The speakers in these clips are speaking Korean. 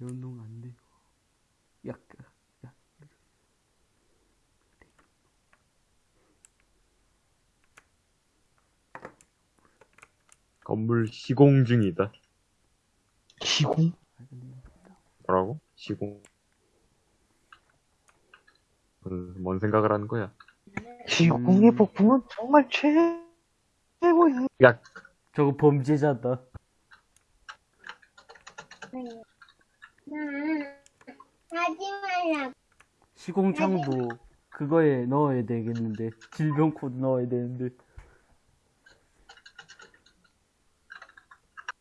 운동 안 돼. 약, 약. 건물 시공 중이다. 시공? 뭐라고? 시공. 뭔, 뭔 생각을 하는 거야? 시공의 음. 폭풍은 정말 최고야. 야, 저거 범죄자다. 하지 말라. 시공창도 그거에 넣어야 되겠는데. 질병 코드 넣어야 되는데.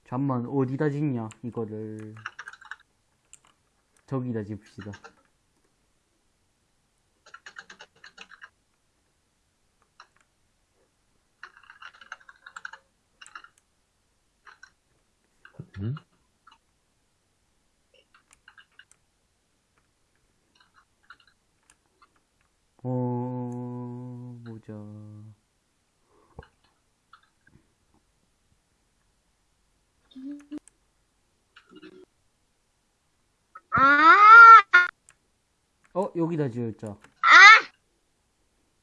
잠만, 어디다 짓냐, 이거를. 저기다 집시다. 여기다 지었자.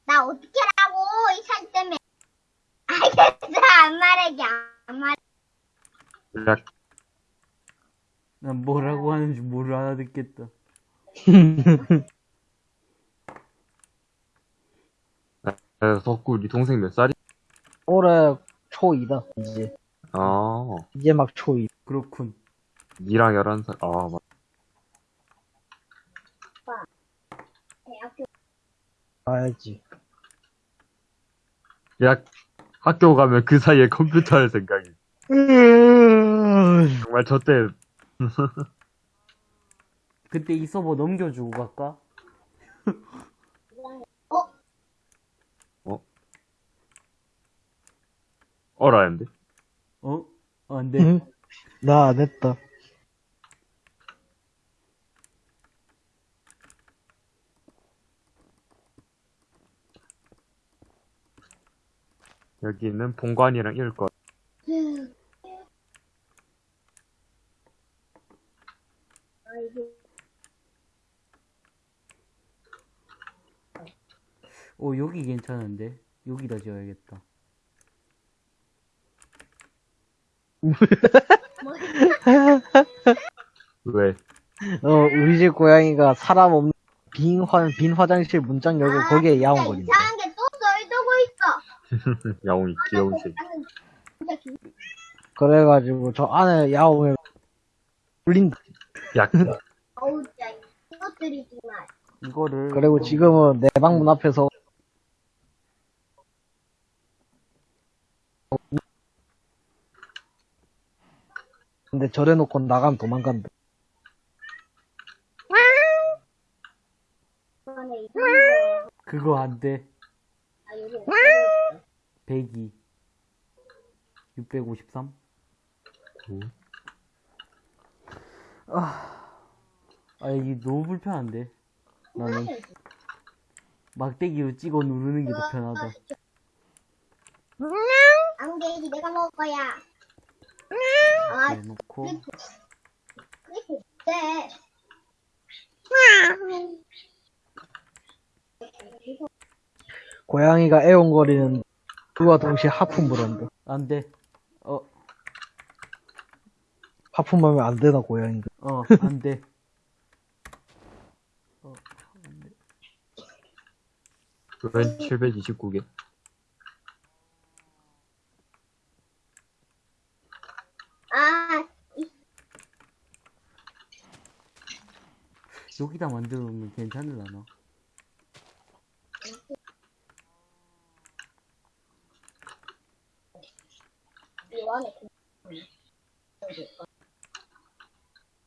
나 어떻게 라고 이 사진 때문에. 알겠어, 안 말하게, 안 말. 야, 난 뭐라고 하는지 뭘 알아듣겠다. 야, 덕구, 네 동생 몇 살이? 올해 초2다, 이제. 아, 이제 막 초2. 그렇군. 니랑 11살. 아, 맞. 대학교 가야지. 야, 학교 가면 그 사이에 컴퓨터 할 생각이. 음. 정말 저때, 그때 이 서버 넘겨주고 갈까? 어라는데? 어? 어, 안 돼. 응? 나안 했다. 여기는 본관이랑 일권. 어, 여기 괜찮은데? 여기다 지어야겠다. 왜? 어, 우리 집 고양이가 사람 없는 빈, 화, 빈 화장실 문장 열고 거기에 야옹 진짜 거린다. 이상한 게또 썰두고 있어. 야옹이 귀여운 새. 그래가지고 저 안에 야옹을 울린다. 야, 어우, 진짜 이것들이 정말. 이거를. 그리고 지금은 내 방 문 앞에서 근데 저래놓고 나가면 도망간다. 그거 안 돼. 아, 여기 102. 653? 아, 이게 너무 불편한데. 나는 막대기로 찍어 누르는 게 더 편하다. 안개지 내가 먹을 거야. 아, 해놓고. 그렇게 돼. 고양이가 애옹거리는 그와 동시에 하품을 한다. 안 돼. 어, 하품하면 안 되나 고양이가. 어, 안 돼. 어, 안 돼. 웬 729개? 아, 여기다 만들어 놓으면 괜찮으려나? 이번에 그-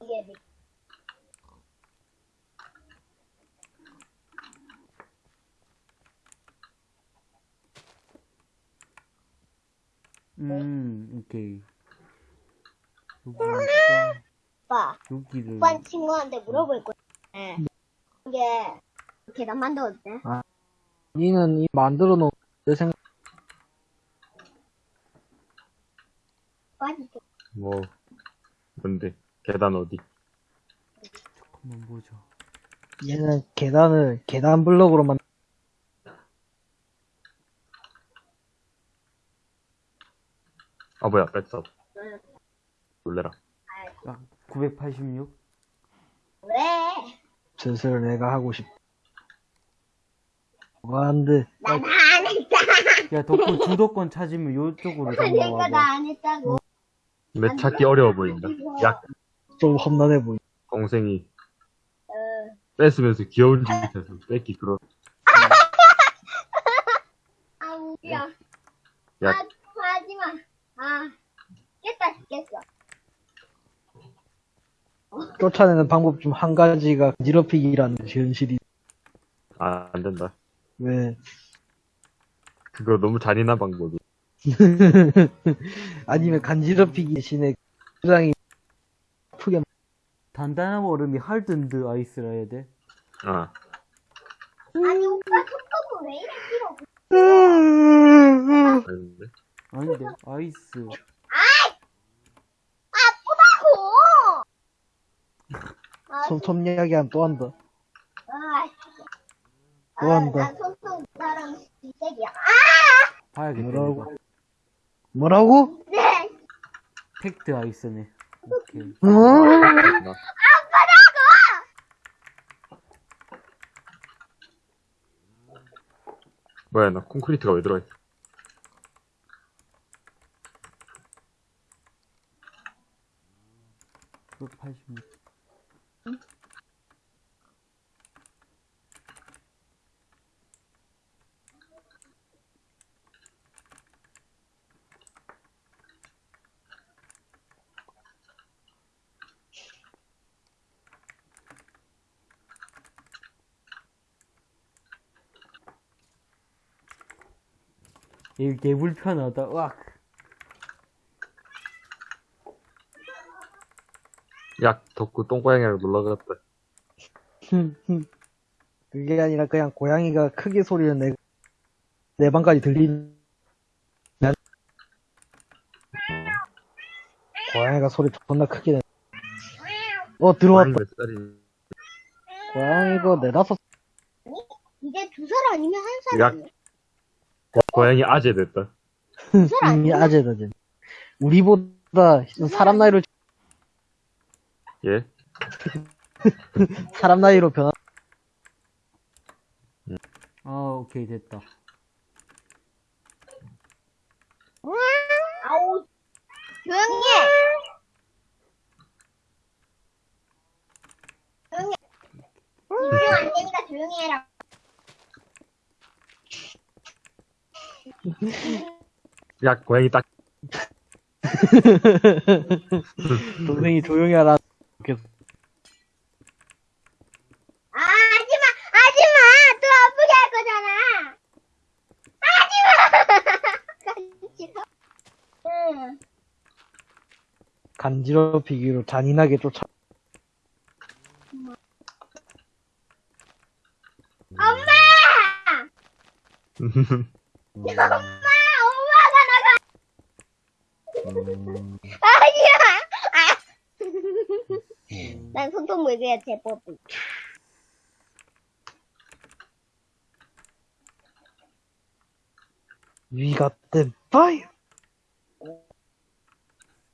이게 미- 음, 오케이. 여기가, 오빠, 여기를. 오빠 친구한테 물어볼 거야. 네. 이게 계단 만들어도 돼? 니는 이 만들어 놓은 내 생각 빠지 뭐, 뭔데? 계단 어디? 한번 보자. 얘는 계단을 계단 블럭으로만 아 뭐야 뺐어 놀래라 딱 986? 왜? 슬슬 내가 하고 싶다. 뭐가 안 돼. 난 안 했다. 야, 덕후 주도권 찾으면 요쪽으로 그러니까 넘어와봐. 나안 했다고. 근데 찾기 어려워 보인다 약 좀 험난해 보이. 동생이 어. 뺏으면서 귀여운 짓 해서 뺏기 그런 아, 웃겨. 야. 아, 하지 마. 아, 깼다, 깼어. 쫓아내는 방법 중 한 가지가 지럽히기라는 현실이. 아 안 된다 왜? 그거 너무 잔인한 방법이 아니면 간지럽히기 대신에 부장이 아프게 단단한 얼음이 할든드 아이스라 해야 돼? 아 아니, 오빠 손톱은 왜 이래 길어? 아닌데 아닌데, 아이스. 아프다고! 아, 손톱 이야기하면 또 한다. 아, 아, 또 한다. 나 손톱 나랑 비색이야. 아! 봐야겠다. 뭐라고? 이거. 뭐라고? 네! 팩트 아이스네. 오케이. 어? 나- 뭐야 나 콘크리트가 왜 들어있어 986. 이게 개 불편하다. 으악. 약 덕후 똥고양이랑 놀러갔다 그게 아니라 그냥 고양이가 크게 소리를 내, 내 방까지 들리는. 고양이가 소리 존나 크게 내. 어, 들어왔다. 고양이가 네다섯, 이제 두 살 아니면 한 살이야. 고양이 아재 됐다 아니야? 아재다, 쟤. 우리보다 사람 나이로, 예? 사람 나이로 변한, 아, 오케이, 됐다. 아우, 조용히 해! 조용히 해. 집중 안 되니까 조용히 해라. 약 고양이 딱 동생이 조용히 하라. 계속. 아, 하지 마! 하지 마! 또 아프게 할 거잖아! 하지 마! 응. 간지럽히기로 잔인하게 쫓아. 엄마! 엄마! 엄마가 나가! 마! 아! 난 손톱 물기야 제법이. 위가 땐 파이어!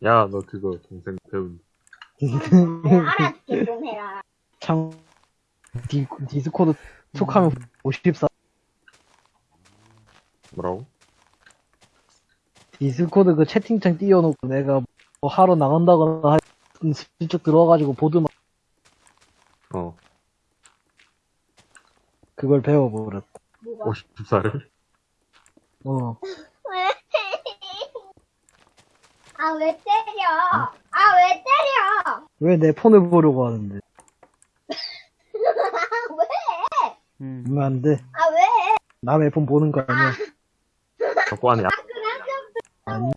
야 너 그거 동생 배운 내가 알아듣게 좀 해라. 참, 디, 디스코드 툭하면 54. 뭐라고? 디스코드 그 채팅창 띄워놓고 내가 뭐 하러 나간다거나 할, 슬쩍 들어와가지고 보드만 어 그걸 배워버렸다. 뭐가? 50살을? 어. 왜? 아, 왜 때려? 아, 왜 때려? 왜 내 폰을 보려고 하는데? 아, 왜? 음. 그러면 안 돼. 아, 왜? 남의 폰 보는 거 아니야. 자꾸 안에 약 아니.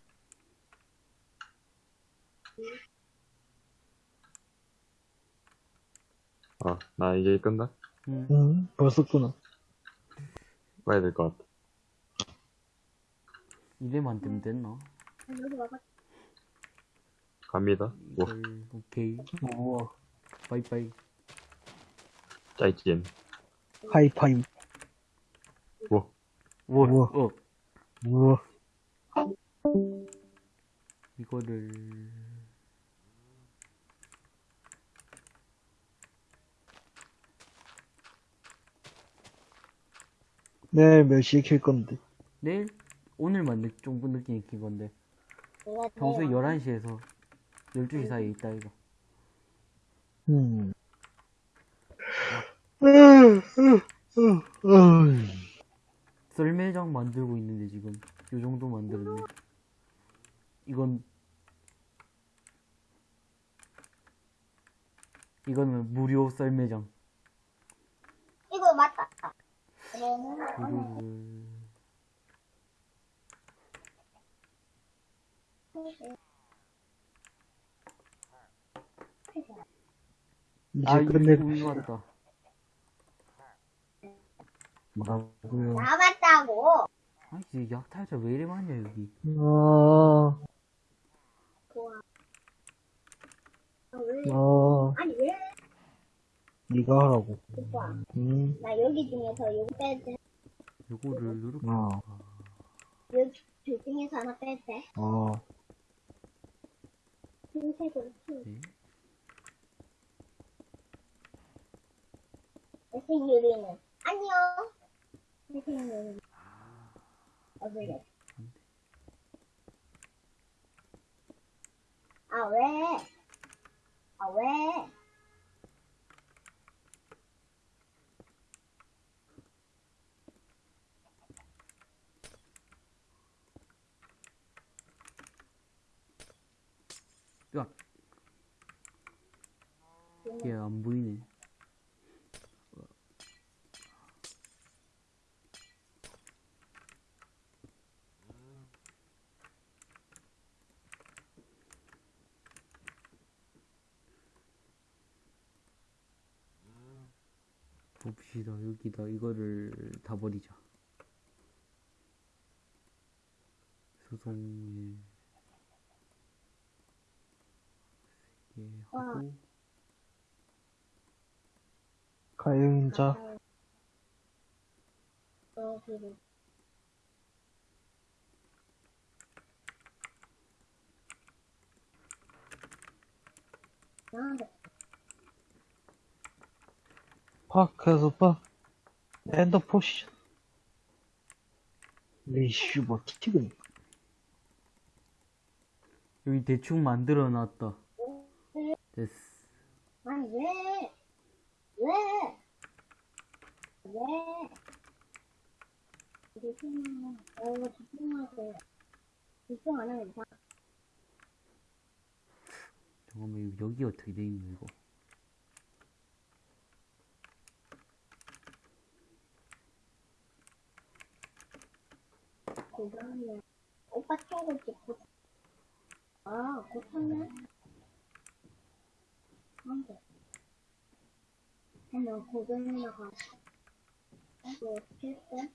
어, 나 이제 끝나? 음. 응, 벌써 끊어. 가야 될 것 같아 이래만 되면 됐나? 갑니다 뭐 이걸, 오케이. 우와. 빠이빠이. 짜이찐. 하이파이. 뭐, 뭐, 우와. 어, 우와. 이거를. 내일 몇 시에 킬 건데? 내일? 오늘만 늦, 좀 늦게 익힌 건데. 평소에 내일 11시에서 12시 사이에 있다, 이거. 음. 썰매장 만들고 있는데, 지금. 요 정도 만들었네. 이건. 이거는 무료 썰매장. 이거 맞다. 무료를. 이제 아, 우유 왔다. 뭐라고요? 남았다고. 아, 이제 약탈자 왜 이래 많냐, 여기. 아, 좋아. 아, 왜? 아, 아니 왜? 네가 하라고. 오빠, 음, 나 여기 중에서 이거 빼도 요거를 누르고. 아, 여기 둘 중에서 하나 빼도 돼? 아, 흰색으로 흰. 네. 유리는 안녕. 회색 유리. 어 그래. 아 왜? 아 왜? 야. 얘안 보이네. 봅시다. 여기다 이거를 다 버리자. 소송에 예 하고 가영자. 어 그래. 아, 파크에서 봐. 엔더 포션. 리슈 뭐 티티그니. 여기 대충 만들어 놨다. 됐어. 아니 왜? 왜? 왜? 집중, 어 집중하세요. 집중 안 하면 이상. 잠깐만 이거 여기 어떻게 돼 있는 이거? 그다음에 오빠 친구 찍고. 아, 고쳤네. 안돼. 한번 고등이나 가. 이거 어떻게 했대?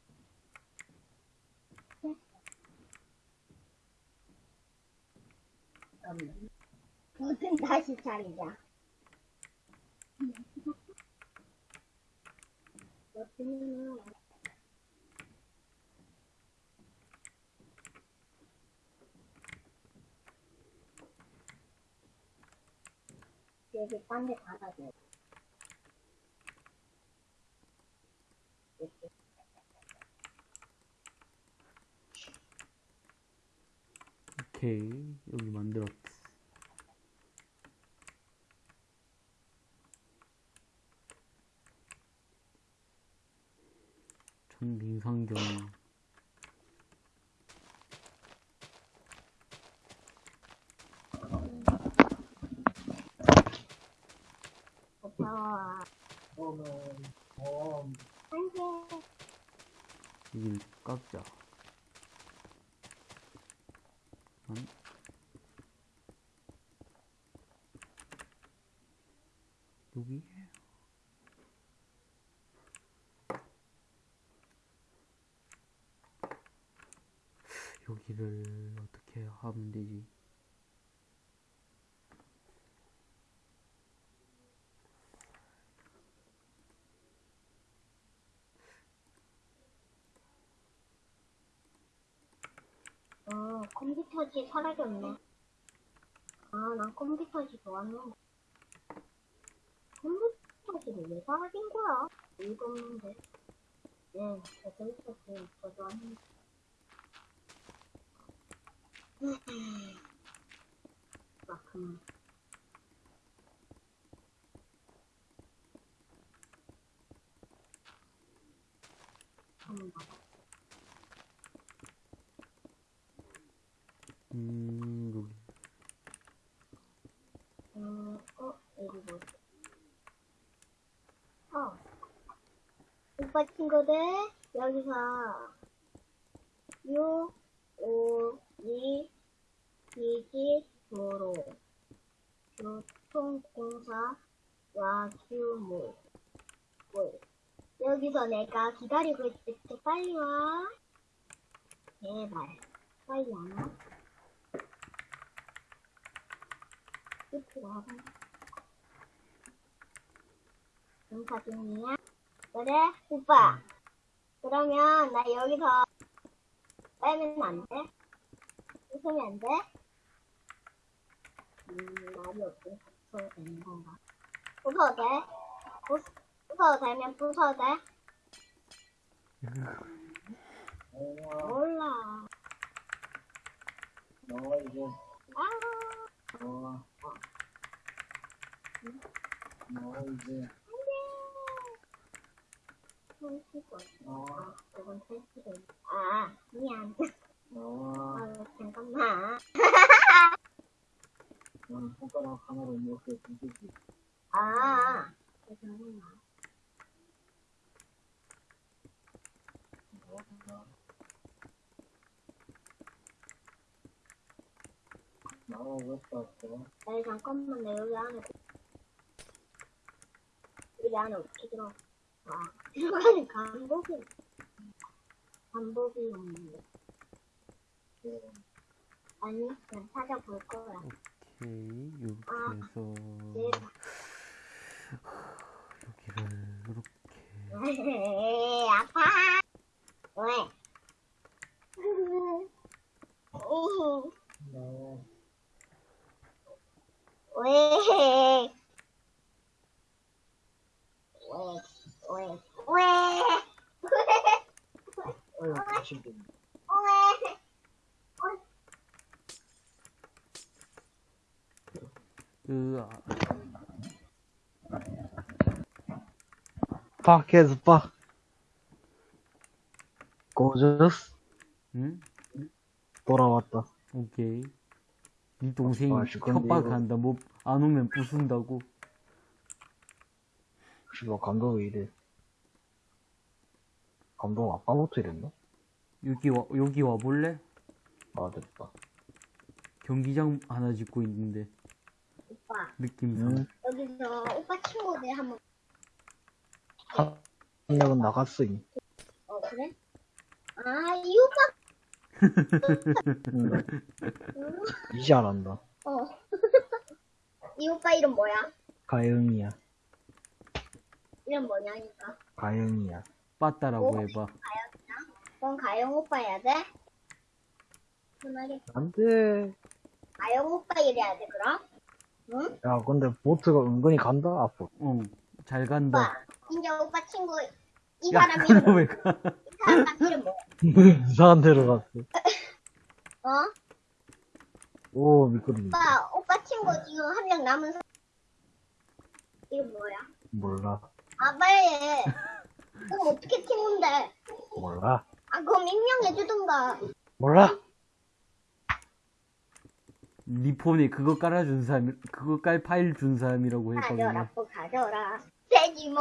잠깐만. 버튼 다시 차리자. 버튼은 여기 딴데 닫아줘. 이렇게. 오케이 여기 만들었어. 천빙상경 돼. 여기를 깎자. 안? 여기? 여기를 어떻게 하면 되지? 컴퓨터지 사라졌네. 아, 난 컴퓨터지 좋았는데. 컴퓨터지를 왜 사라진 거야? 이유가 없는데. 네, 저 컴퓨터지 더 좋았는데. 아, 그만. 한번 봐봐. 음, 여기. 음, 어, 여기 뭐지? 어. 오빠 친구들, 여기서, 6, 5, 2, 기지, 도로, 교통공사, 와규물, 물. 여기서 내가 기다리고 있을게. 빨리 와. 제발. 빨리 안 와. 와봐. 공사 중이야? 그래? 오빠. 그러면 나 여기서 빼면 안 돼? 웃으면 안 돼? 음, 말이 없고 부숴도 되는 건가? 부숴도 돼? 부, 부숴도 되면 부숴도 돼? 몰라. 너 이제 아, 너, 너 이제. 너 아, 그건 손치고. 아, 미안. 너 아, 잠깐만. 너는 손가락 하나로 이렇게 뒤집기 아, 잠깐만. 나와 왜 땄어? 아니, 잠깐만, 내 여기 안에. 여기 안에 어떻게 들어? 아, 들어가는 간복이. 간복이 없는데. 아니, 그냥 찾아볼 거야. 오케이. 이렇게 아, 해서, 제발. 여기를, 이렇게. 아파. 왜? 너 왜? 왜? 왜? 왜? 어휴 다시 좀 왜? 으아. 밖에서 봐 고저스 응? 돌아왔다 오케이. 네 동생이 아, 협박한다. 뭐, 안 오면 부순다고. 씨발 감독 왜 이래 감독 아까부터 이랬나? 여기 와, 여기 와 볼래? 아 됐다 경기장 하나 짓고 있는데, 오빠, 느낌상. 응? 여기서 오빠 친구들 한번, 한 명은 나갔어 이미 어, 그래? 아, 이 오빠, 응. 이제 알았다 어. 이 오빠 이름 뭐야? 가영이야 이름 뭐냐니까. 가영이야 빠따라고 해봐. 그럼 가영 오빠 해야 돼? 편하게. 안돼 가영 오빠 이래야 돼, 그럼? 응? 야 근데 보트가 은근히 간다 앞으로 어, 잘 간다. 오빠, 이제 오빠 친구, 이 야, 사람 이름, 그럼 왜 가? 사람 뭐야? 이상한 데로 갔어 어? 오 미끄러지 오빠, 오빠 친구 지금 한 명 남은 사람. 이거 뭐야? 몰라 아, 빨리 해. 그럼 어떻게 친구인데? 몰라 아, 그럼 임명해주든가. 몰라 니 폰에 그거 깔아준 사람, 그거 깔 파일 준 사람이라고 했거든요. 뽀 가져라. 가져라, 돼지목.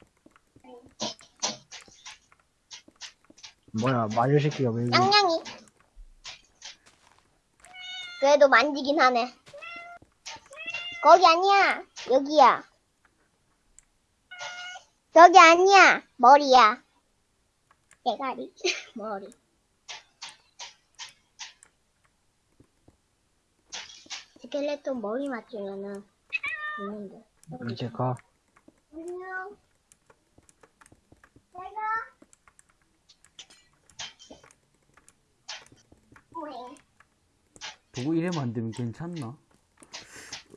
뭐야, 마녀 새끼가 왜 이래? 냥냥이. 그래도 만지긴 하네. 거기 아니야. 여기야. 저기 아니야. 머리야. 대가리. 머리. 스켈레톤 머리 맞추면은 있는데. 이제 가. 안녕. 내가. 오잉. 보고 이래 만들면 괜찮나?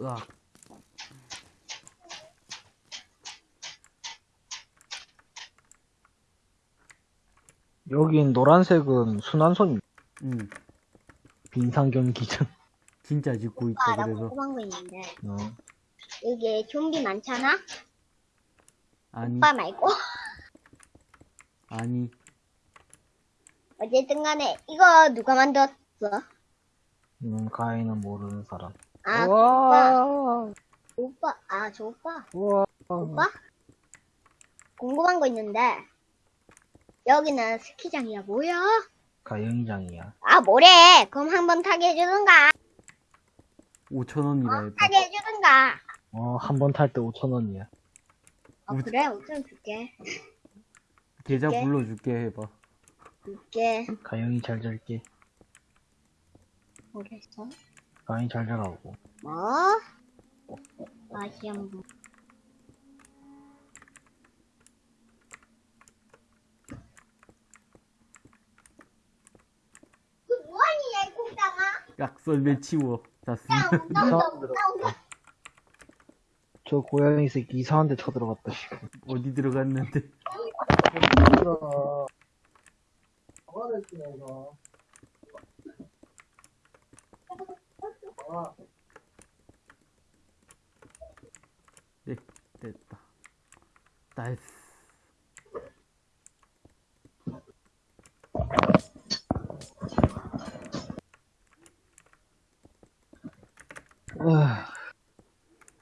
으악. 여긴 노란색은 순환선 응. 빈상경 기준. 진짜 짓고 있다, 오빠 나 그래서. 궁금한 거 있는데 어. 여기 좀비 많잖아? 아니, 오빠 말고 아니. 어쨌든 간에 이거 누가 만들었어? 음, 가인은 모르는 사람. 아 와. 오빠 아 저 오빠 우와. 오빠? 궁금한 거 있는데 여기는 스키장이야 뭐야? 가영이장이야. 아 뭐래 그럼 한번 타게 해주든가 5천원이라 해봐. 타게 해주든가 어, 한 번 탈 때 5천원이야. 아 그래 5천 줄게 계좌 줄게. 불러줄게 해봐. 줄게 가영이 잘 잘게. 뭐랬어? 가영이 잘 자라고. 뭐? 그 뭐하니 야 콩땅아 약설매 치워. 자, 쓰 이상한 데 들어갔다. 저 고양이 새끼 이상한 데 쳐들어갔다, 씨. 어디 들어갔는데. 네, 됐다. 나이스. 으아,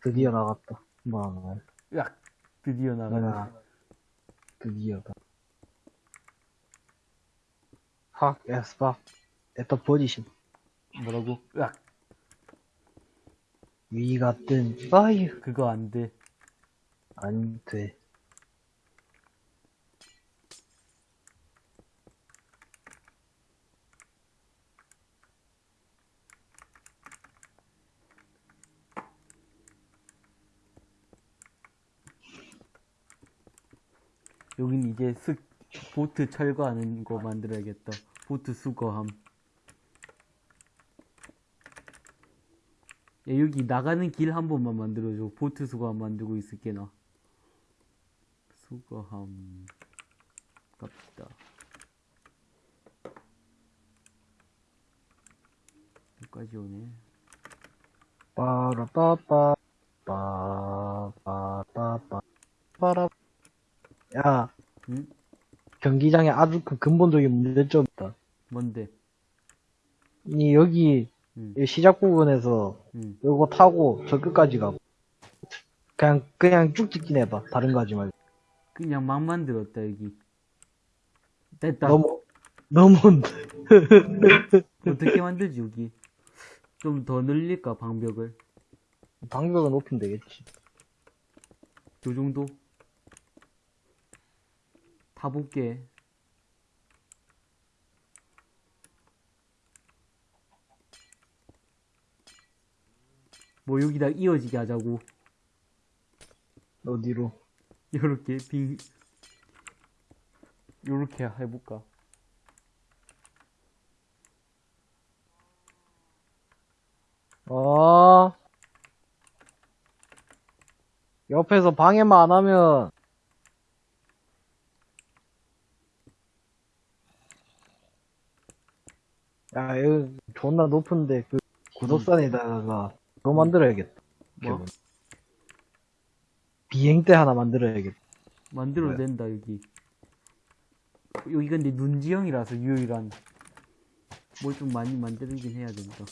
드디어 나갔다. 뭐, 으악! 드디어 나가네. 아, 드 fuck. at the position. 뭐라고? 으악! 위 같은 파이어. 그거 안 돼. 안 돼. 여긴 이제 스, 보트 철거하는 거 만들어야겠다. 보트 수거함. 야, 여기 나가는 길 한 번만 만들어줘. 보트 수거함 만들고 있을게, 나. 수거함. 갑시다. 여기까지 오네. 빠라빠빠. 빠빠빠빠. 빠라. 야, 응? 경기장에 아주 그 근본적인 문제점 있다. 뭔데? 이 여기 응, 이 시작 부분에서 응. 요거 타고 저 끝까지 가고 그냥 그냥 쭉 직진 해봐 다른 거 하지 말고 그냥 막 만들었다, 여기. 됐다. 너무 너무 어떻게 만들지, 여기? 좀 더 늘릴까, 방벽을? 방벽은 높이면 되겠지 요 정도? 타볼게. 뭐 여기다 이어지게 하자고. 어디로 요렇게 빙 요렇게 해볼까? 어 옆에서 방해만 안 하면 야 이거 존나 높은데 그 구석산에다가 그거 만들어야겠다 뭐? 비행대 하나 만들어야겠다 만들어도 뭐야? 된다 여기. 여기 근데 눈지형이라서 유일한 뭘 좀 많이 만들긴 해야 된다.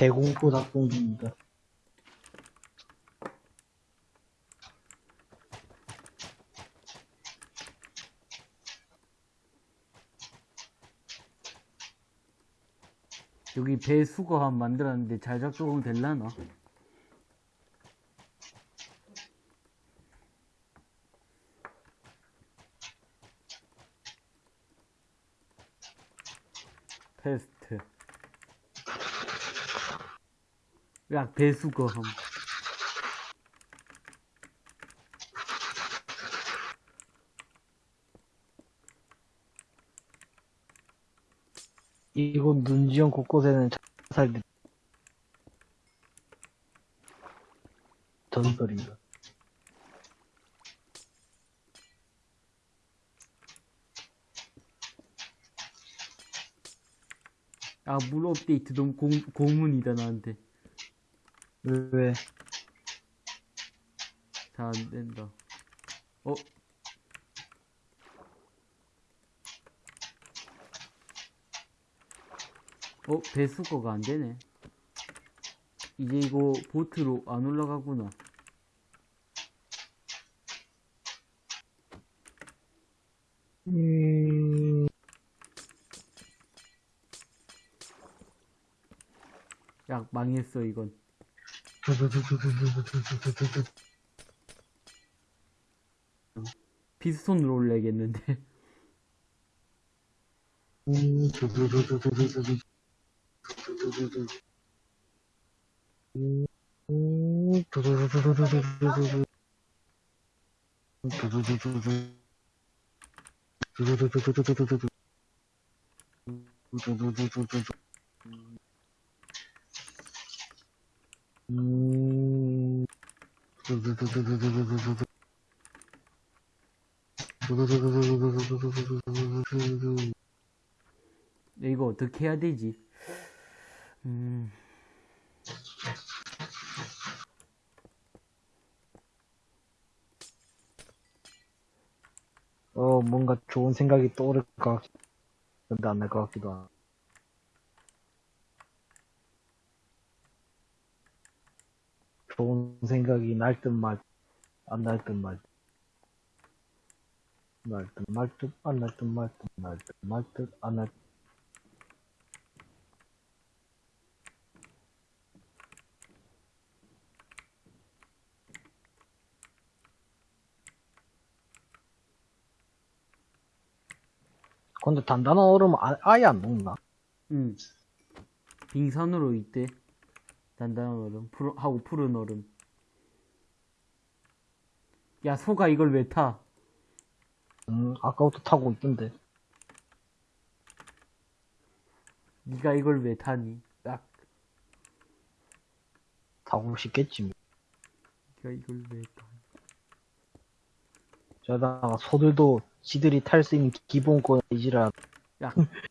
대공포 작동 중입니다. 여기 배 수거함 만들었는데 잘 작동 될라나? 테스트 야 배수거 함 이곳 눈지형 곳곳에는 자살들이 전설입니다. 아물 업데이트 너무 고, 고문이다 나한테 왜? 잘 안된다 어? 어? 배수거가 안 되네 이제 이거 보트로 안 올라가구나 음... 야 망했어 이건 피스톤으로 올려야겠는데 음... 이거 어떻게 해야 되지? 음. 어, 뭔가 좋은 생각이 떠오를 것 같, 근데 안 날 것 같기도 하고. 좋은 생각이 날 듯 말, 안 날 듯 말. 날 듯 말 듯, 안 날 듯 말 듯, 날 듯 말 듯, 안 날 듯. 근데 단단한 얼음 아, 아예 안 녹나? 응. 빙산으로 있대. 단단한 얼음, 푸르, 하고 푸른 얼음. 야, 소가 이걸 왜 타? 음, 아까부터 타고 있던데. 네가 이걸 왜 타니? 딱, 타고 싶겠지. 뭐. 네가 이걸 왜 타? 저다가 소들도 지들이 탈 수 있는 기본권 이지라 야,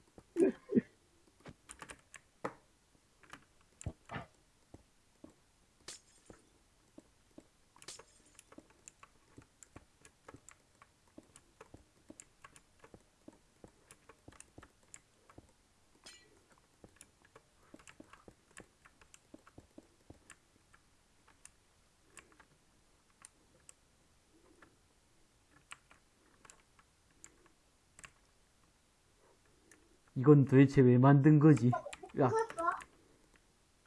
이건 도대체 왜 만든 거지? 야?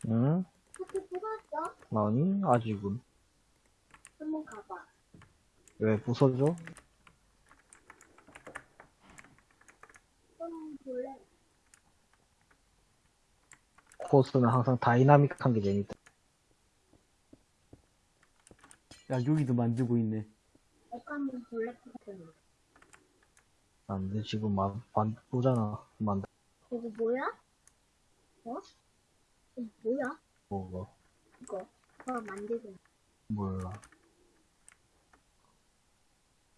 응? 아니, 아직은. 한번 가봐. 왜 부서져? 코스는 항상 다이나믹한 게 재밌다. 야, 여기도 만들고 있네. 안 돼, 지금 만, 만, 보잖아. 만, 이거 뭐야? 어? 이거 뭐야? 뭐가. 이거. 그거 만들고. 몰라.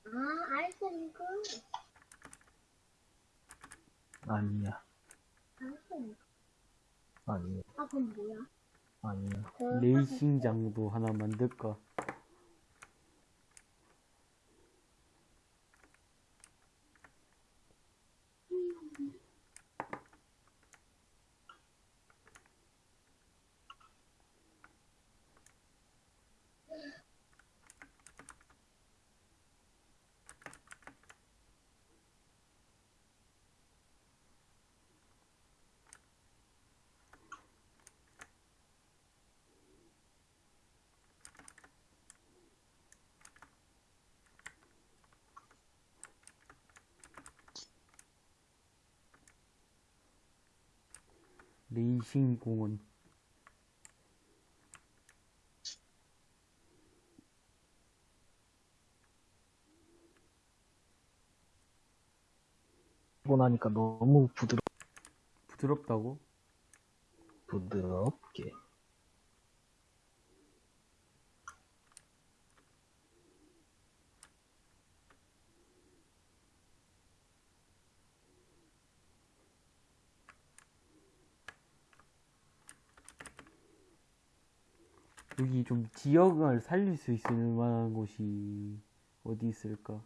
아, 알았으니까. 아니야. 알았으니까. 아니야. 아, 그럼 뭐야? 아니야. 그 레이싱 장도 하나 만들까? 레이싱 공원. 보고 나니까 너무 부드럽, 부드럽다고? 부드럽게. 여기 좀 지역을 살릴 수 있을 만한 곳이 어디 있을까?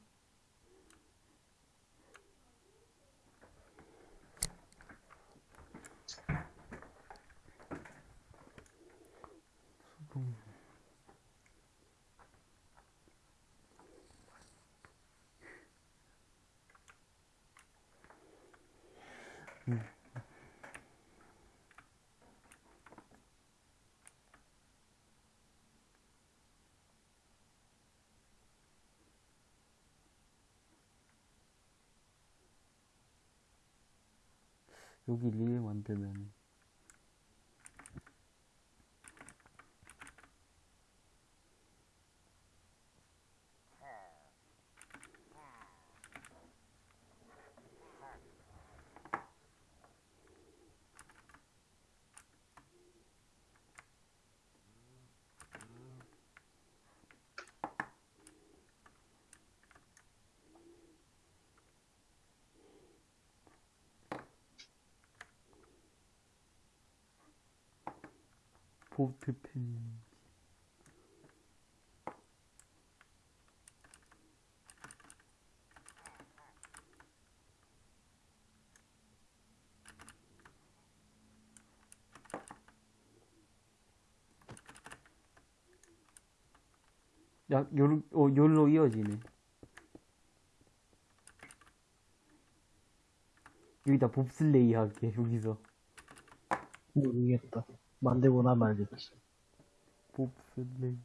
여기 릴 만들면 보트팬 야, 요로, 어, 요로 이어지네. 여기다 봅슬레이 할게, 여기서. 모르겠다. 만들고 나면 알겠지. 봅슬레이.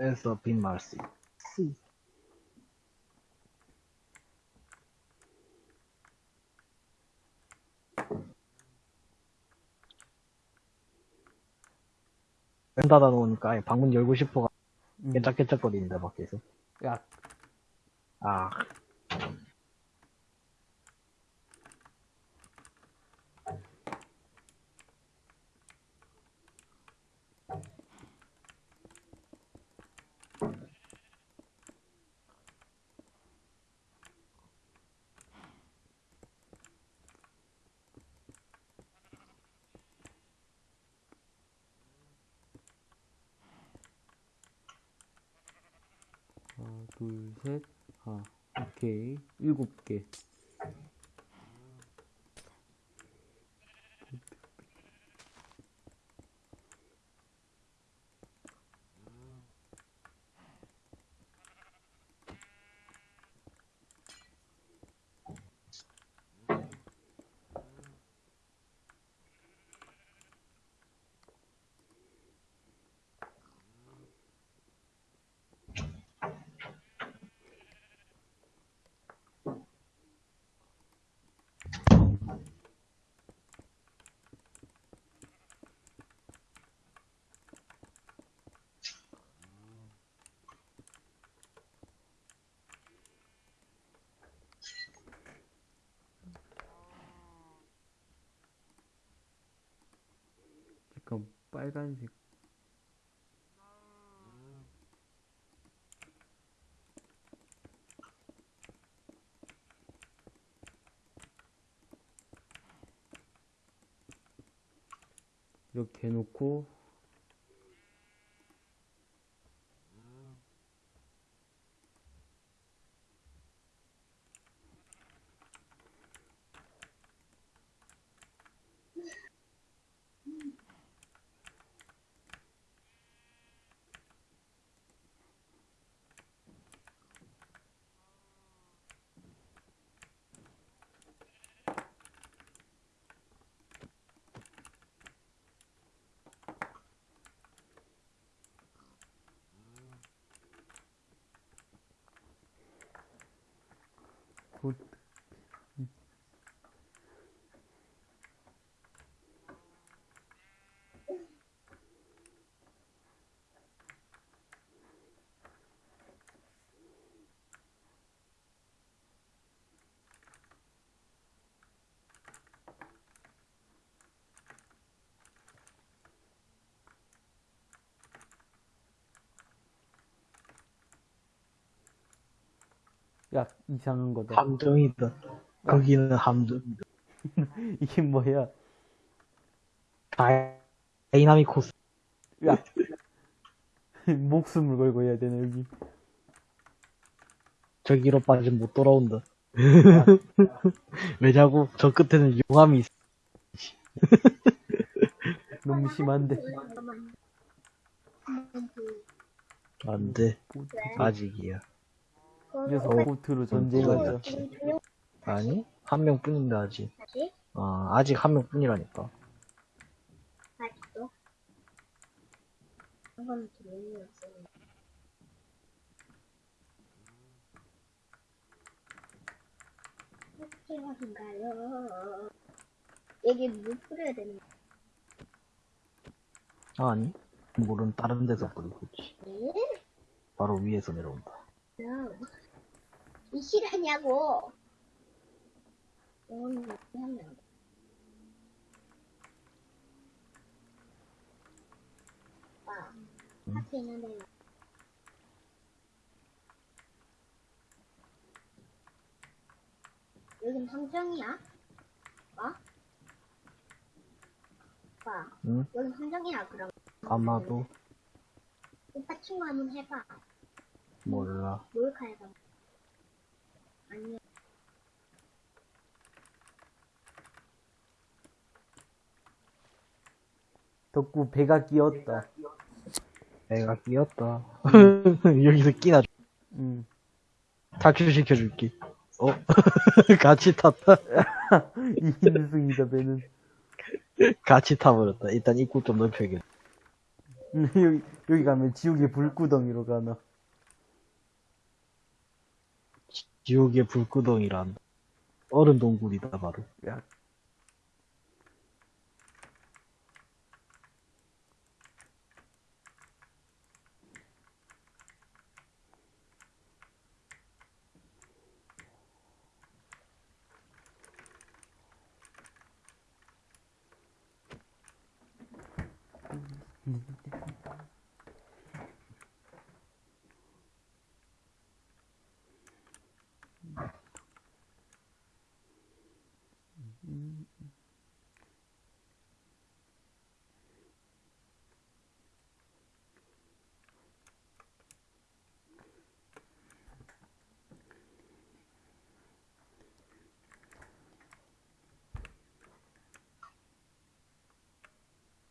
에서 빈 말씨. 문 닫아 놓으니까 아예 방문 열고 싶어가 음. 깨짝깨짝거리는데 밖에서. 야, 아, 하나, 둘, 셋. 아, 오케이. 일곱 개. 잠깐, 빨간색. 이렇게 해놓고 보- 야, 이상한 거다. 함정이다. 거기는 함정이다. 이게 뭐야? 다이나믹 코스. 야. 목숨을 걸고 해야 되네, 여기. 저기로 빠지면 못 돌아온다. 왜냐고? 저 끝에는 용암이 있어. 너무 심한데. 안 돼. 아직이야. 이 녀석 보트로 전쟁하자. 아니? 한 명뿐인데 아직. 다시? 어, 아직 한 명뿐이라니까. 아직도? 한번 들으면 필요한가요? 여기 물 뿌려야 되는 아니? 물은 다른 데서 뿌리고 있지. 거예요? 바로 위에서 내려온다. 이 실하냐고. 이건 어떻게 하면 아, 앞에 있는데. 여긴 함정이야? 봐? 봐. 응? 여긴 함정이야, 그럼. 아마도 오빠 친구 한번 해봐. 몰라. 몰카 해봐. 덕구 배가 끼었다. 애가 끼었다. 여기서 끼나 응. 탈출시켜줄게. 어? 같이 탔다. 이 힘승이다, 배는. 같이 타버렸다. 일단 입구 좀 넓혀야겠다. 여기, 여기 가면 지옥의 불구덩이로 가나. 지옥의 불구덩이란. 얼음 동굴이다, 바로. 야,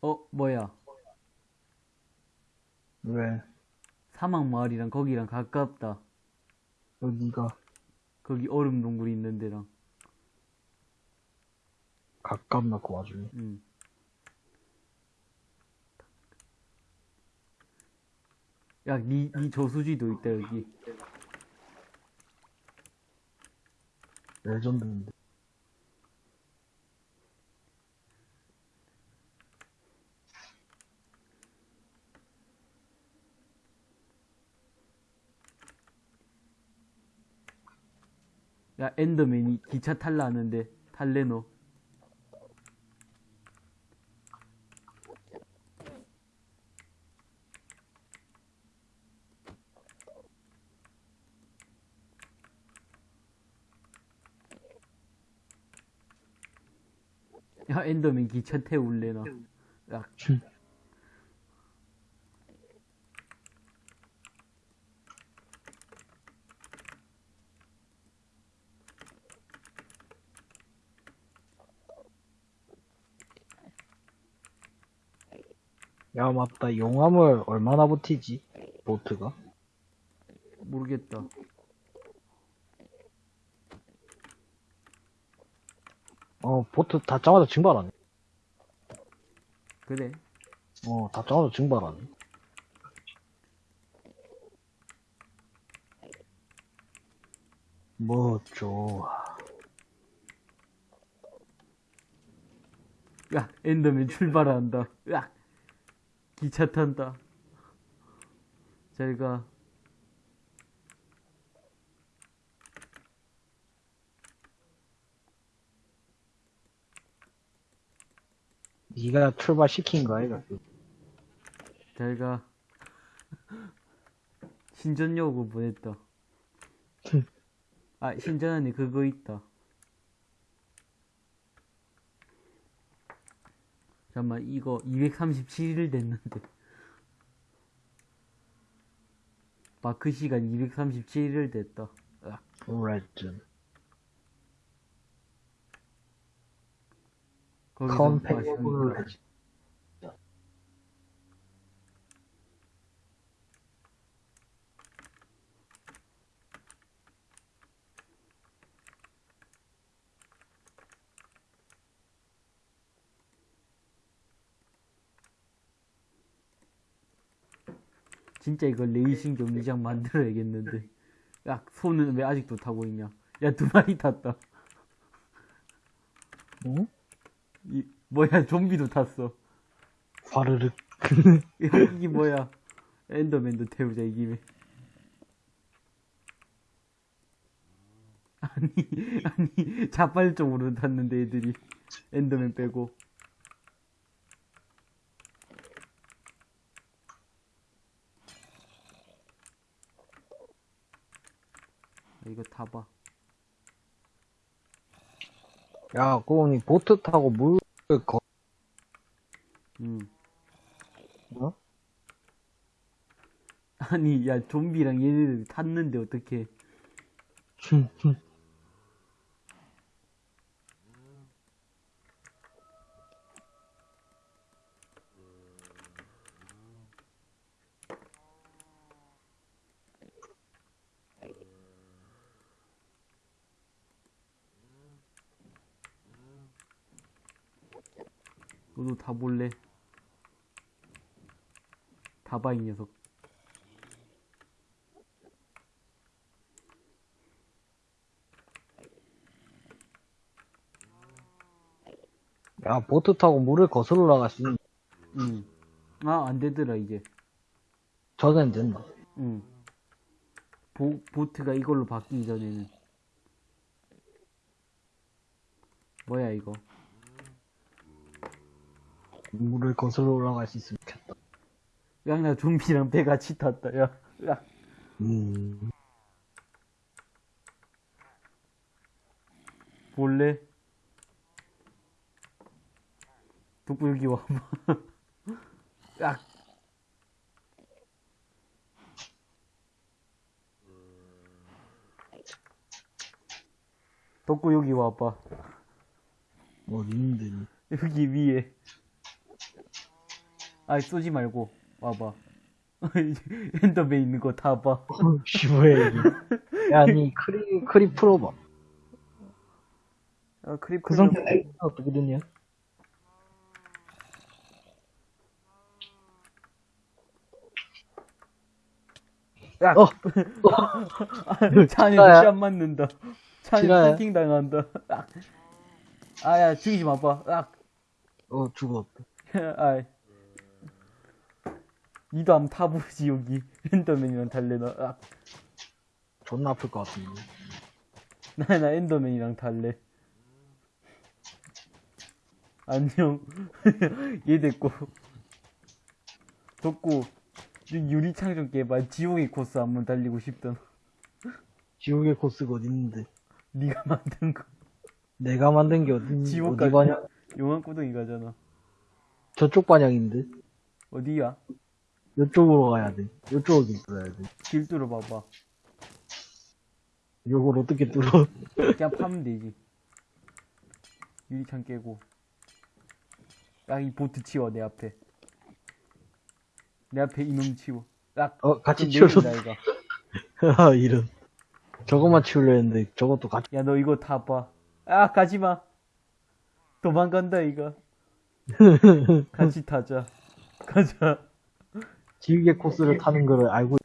어, 뭐야. 왜? 사막 마을이랑 거기랑 가깝다. 여기가 거기 얼음 동굴이 있는 데랑. 가깝나, 그 와중에. 응. 야, 니, 니 저수지도 있다, 여기. 레전드인데. 야, 엔더맨이 기차 탈라 하는데, 탈래, 너. 야, 엔더맨 기차 태울래, 나. 야, 야, 맞다. 용암을 얼마나 버티지? 보트가? 모르겠다. 어, 보트 닿자마자 증발하네. 그래. 어, 닿자마자 증발하네. 뭐, 좋아. 야, 엔더맨 출발한다. 야, 기차 탄다. 잘 가. 니가 출발시킨 거 아이가? 잘 가. 신전 요구 보냈다. 아, 신전 안에 그거 있다. 잠깐만, 이거 237일 됐는데. 마크 시간 237일 됐다. 아, 레전. 거기서 컴팩트 마시니까. 레전. 진짜 이거 레이싱 경기장 만들어야겠는데. 야, 손은 왜 아직도 타고 있냐? 야, 두 마리 탔다. 응? 이, 뭐야, 좀비도 탔어. 화르륵. 야, 이게 뭐야. 엔더맨도 태우자, 이 김에. 아니, 아니, 자발적으로 탔는데, 애들이. 엔더맨 빼고. 이거 타봐. 야, 그거니 보트 타고 물, 거, 응. 뭐? 아니, 야, 좀비랑 얘네들 탔는데, 어떡해. 너도 다 볼래? 다봐, 이 녀석. 야, 보트 타고 물을 거슬러 올라갈 수 있는, 응. 아, 안 되더라, 이제. 저는 된다. 응. 보, 보트가 이걸로 바뀌기 전에는. 뭐야, 이거. 물을 거슬러 올라갈 수 있으면 좋겠다. 야, 나 좀비랑 배 같이 탔다, 야. 야. 음. 볼래? 돋고 여기 와봐. 야. 돋고 여기 와봐. 어디 있는데. 여기 위에. 아이, 쏘지 말고, 와봐. 엔더맨 있는 거 다 봐. 쉬워해, 이게. 야, 니 크리, 크리 풀어봐. 아, 크립 그 상태에 어떻게 되냐? 야, 어, 차 안에 진짜야? 루시 안 맞는다. 진짜야? 패킹 당한다. 아, 아, 야, 죽이지 마봐. 아, 어, 죽었다. 아 이. 니도 한번 타보지, 여기. 엔더맨이랑 달래나. 아, 존나 아플 것 같은데. 나, 나 엔더맨이랑 달래. 안녕. 얘 됐고. 덥고. 유리창 좀 깨봐. 지옥의 코스 한번 달리고 싶던. 지옥의 코스가 어디 있는데? 니가 만든 거. 내가 만든 게 어디, 지옥 어디 가지. 반향? 용암 구덩이 가잖아. 저쪽 반향인데? 어디야? 이쪽으로 가야 돼. 이쪽으로 뚫어야 돼. 길 뚫어 봐봐. 이걸 어떻게 뚫어? 그냥 파면 되지. 유리창 깨고. 야, 이 보트 치워, 내 앞에. 내 앞에 이놈 치워. 야, 어, 같이 이거. 아, 이런. 저것만 치우려 했는데, 저것도 같이. 야, 너 이거 다 봐. 아, 가지 마. 도망간다, 이거. 같이 타자. 가자. 지옥의 코스를 타는 거를 알고,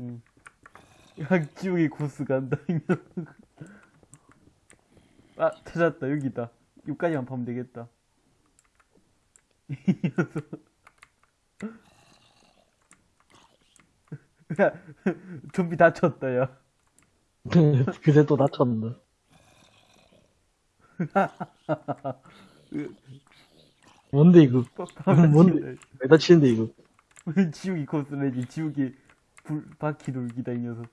응. 야, 지옥의 코스 간다. 아, 찾았다. 여기다. 여기까지만 파면 되겠다. 이 녀석. 야, 좀비 다쳤다, 야. 그새 또 다쳤는데. 뭔데 이거? 뭔데? 왜 다치는데 이거? 지우기 코스메지, 지우기 불, 바퀴 돌기다, 이 녀석.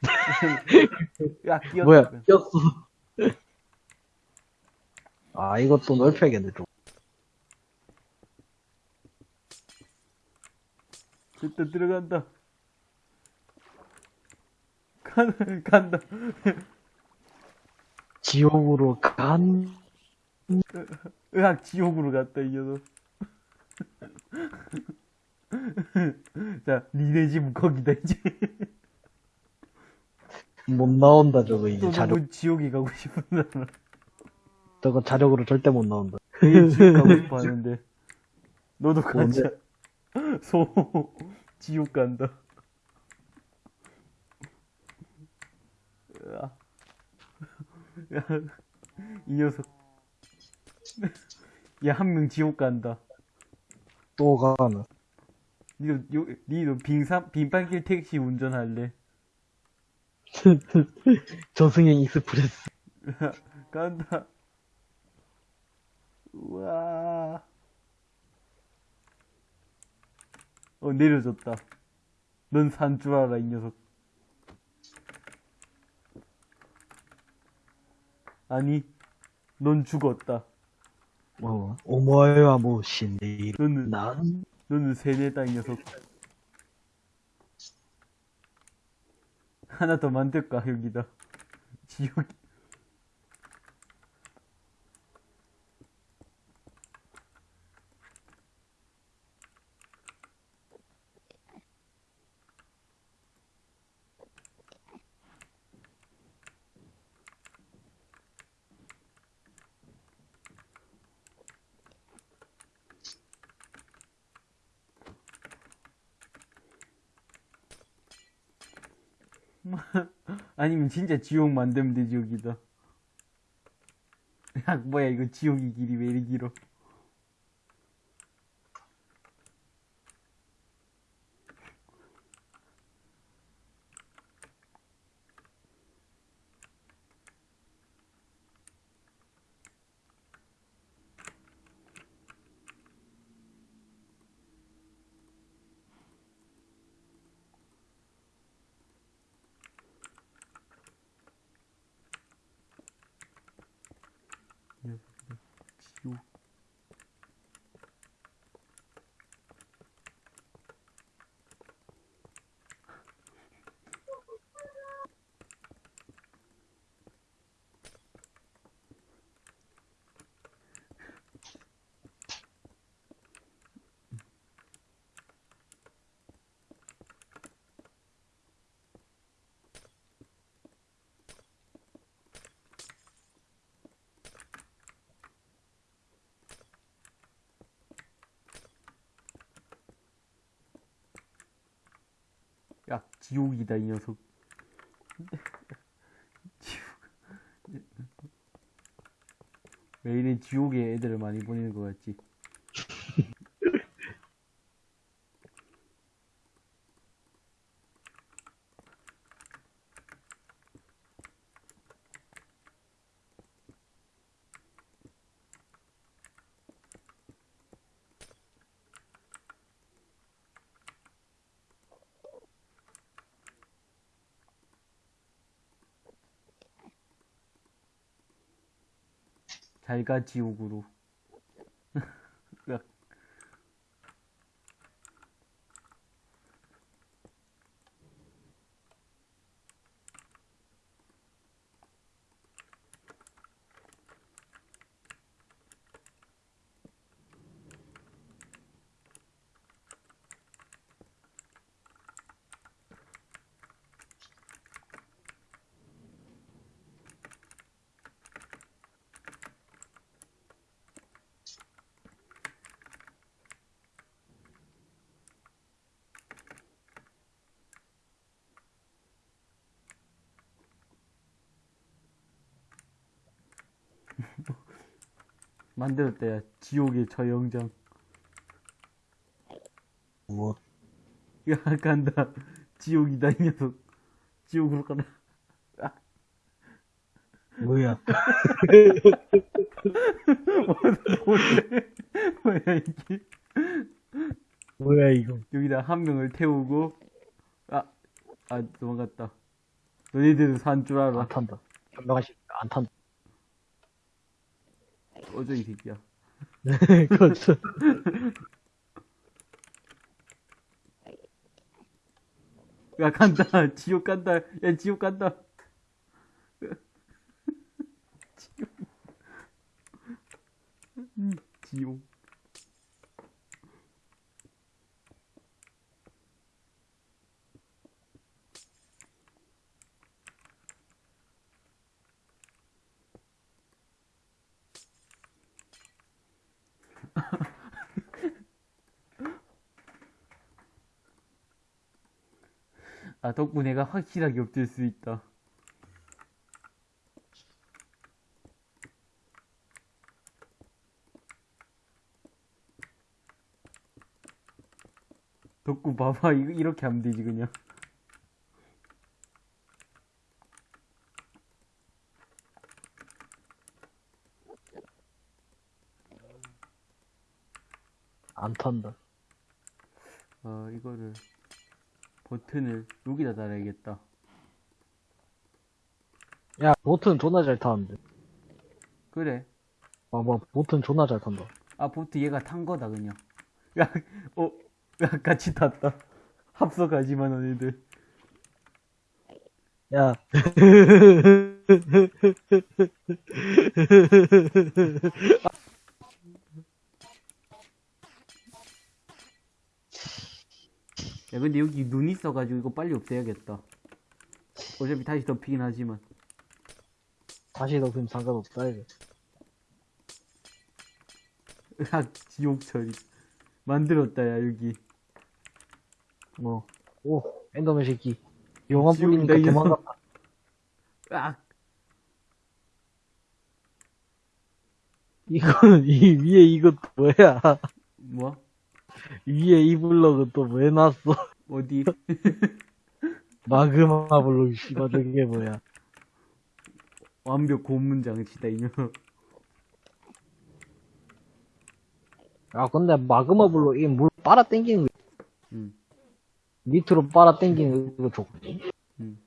야, 끼었다. 뭐야? 꼈어. 아 이것도 넓혀야겠네 좀. 됐다, 들어간다. 간, 간다. 지옥으로 간. 으악, 지옥으로 갔다, 이 녀석. 자, 니네 집은 거기다, 이제. 못 나온다 저거 이제 또 자력. 지옥에 가고 싶은 사람. 저거 자력으로 절대 못 나온다. 지옥 가고 싶어 하는데. 너도? 가자. 소, 지옥 간다. 으아. 야, 이 녀석. 야, 한 명 지옥 간다. 또 가는. 니도, 요, 니도 빙산, 빙판길 택시 운전할래? 저승행 express. 간다. 우와. 어, 내려졌다. 넌 산 줄 알아, 이 녀석. 아니, 넌 죽었다. 뭐 신데이. 너는, 난 너는 세뇌다, 이 녀석. 하나 더 만들까, 여기다. 지옥. 아니면 진짜 지옥 만들면 되지, 여기다. 야, 뭐야, 이거 지옥의 길이 왜 이리 길어? 지 야, 지옥이다, 이 녀석. 지옥. 왜 이래 지옥에 애들을 많이 보내는 것 같지? 잘 가, 지옥으로. 만들었다, 야. 지옥의 저 영장. 뭐, 야, 간다. 지옥이다, 이 녀석. 지옥으로 가라. 뭐야. 뭐야, 이게. 뭐야, 이거. 여기다 한 명을 태우고, 아, 아, 도망갔다. 너희들은 산 줄 알아. 안 탄다. 안 탄다. 어저 이 새끼야. 그렇죠. 야, 간다. 지옥 간다. 야, 지옥 간다. 지옥. 음, 지옥. 아, 덕분에 내가 확실하게 엎질 수 있다. 덕구 봐봐. 이거 이렇게 하면 되지, 그냥. 안 탄다. 어, 이거를, 버튼을 여기다 달아야겠다. 야, 보트는 존나 잘 타는데. 그래. 아, 뭐, 보트는 존나 잘 탄다. 아, 보트 얘가 탄 거다, 그냥. 야, 어, 야, 같이 탔다. 합석하지만, 너희들. 야. 야, 근데 여기 눈 있어가지고 이거 빨리 없애야겠다. 어차피 다시 덮이긴 하지만. 다시 넣으면 상관없다, 이거. 으악, 지옥 처리. 만들었다, 야, 여기. 뭐. 오, 엔더맨 새끼. 용암 지옥이다, 뿌리니까 이 녀석. 도망갔다. 으악, 이거는, 이 위에 이것도 뭐야. 뭐? 위에 이 블럭은 또 왜 놨어? 어디? 마그마 블럭, 씨발, 저게 뭐야. 완벽 고문장치다, 이 녀석. 아, 근데 마그마 블럭, 이물 빨아 당기는 거, 응, 밑으로 빨아 당기는 거 좋거든. 응.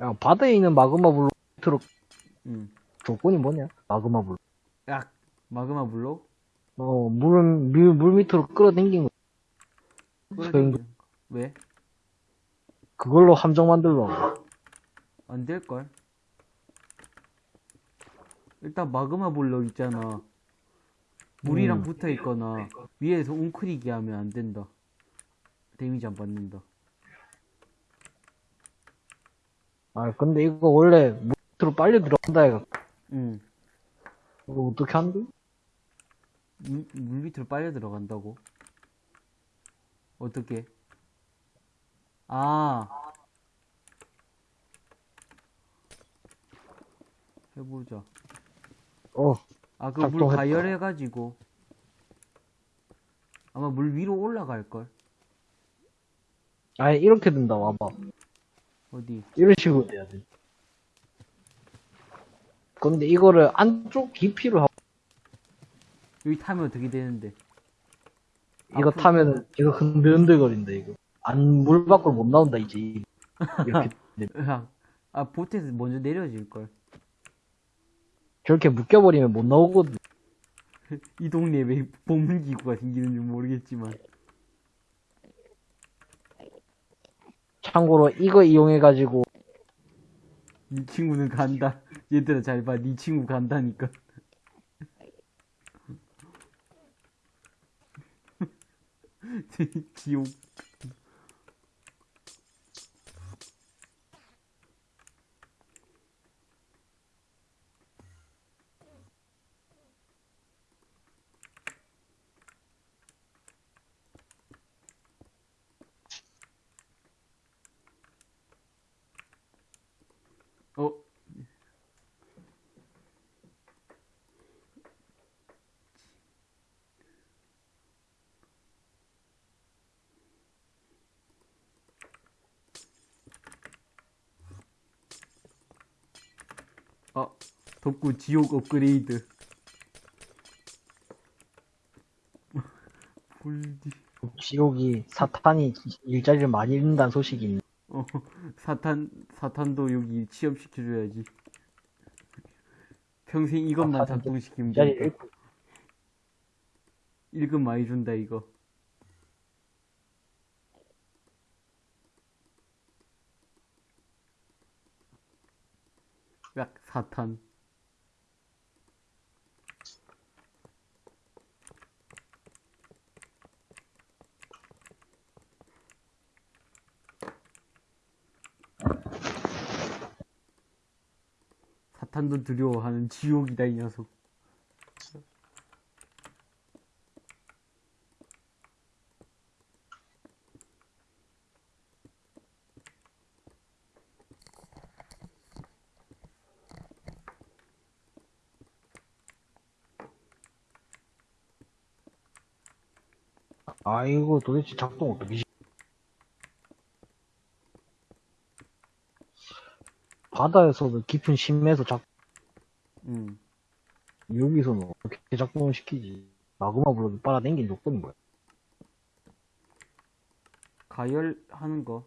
야, 바다에 있는 마그마 블럭 밑으로 응. 조건이 뭐냐? 마그마 블럭. 으악, 마그마 블록? 어, 물, 물, 물 밑으로 끌어당긴 거. 소용도- 왜? 그걸로 함정 만들려고. 안 될걸? 일단 마그마 블록 있잖아. 물이랑 음. 붙어 있거나 위에서 웅크리게 하면 안 된다. 데미지 안 받는다. 아, 근데 이거 원래 물 밑으로 빨려 들어간다, 해가. 응. 이거 어떻게 한대? 물, 물 밑으로 빨려 들어간다고? 어떻게? 아. 해보자. 어, 아, 그 물. 가열해가지고. 아마 물 위로 올라갈걸? 아니, 이렇게 된다, 와봐. 어디? 이런 식으로 돼야 돼. 근데 이거를 안쪽 깊이로 하고, 여기 타면 어떻게 되는데? 이거 타면은, 이거 흔들흔들거린다, 이거. 안, 물 밖으로 못 나온다, 이제. 이렇게. 아, 보트에서 먼저 내려질 걸. 저렇게 묶여버리면 못 나오거든. 이 동네에 왜 보문기구가 생기는지 모르겠지만. 참고로 이거 이용해가지고, 이 친구는 간다. 얘들아 잘 봐. 네 친구 간다니까. 지옥. 아, 덕구 지옥 업그레이드. 볼디. 지옥이 사탄이 일자리를 많이 잃는다는 소식이 있네. 어, 사탄, 사탄도 여기 취업시켜줘야지. 평생 이것만 작동시키면 일자리. 잃고 일금 많이 준다, 이거. 약, 사탄. 사탄도 두려워하는 지옥이다, 이 녀석. 아이고 도대체 작동 어떻게 시- 바다에서도 깊은 심해에서 작 음. 여기서는 어떻게 작동을 시키지 마그마 블록이 빨아당긴 조건이 뭐야 가열하는 거.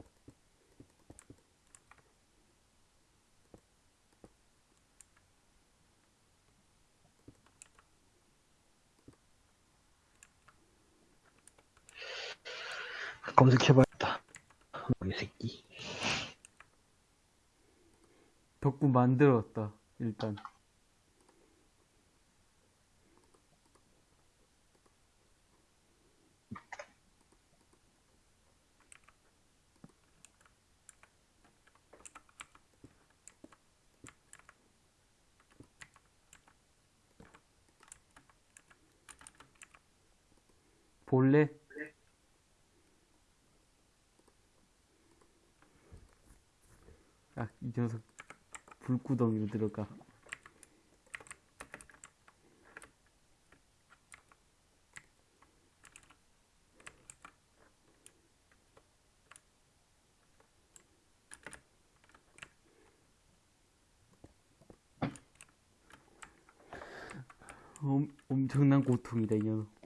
검색해봐야겠다 이 새끼 덕구 만들었다, 일단. 볼래? 아, 이 녀석 들어가. 엄, 엄청난 고통이다, 이 녀석.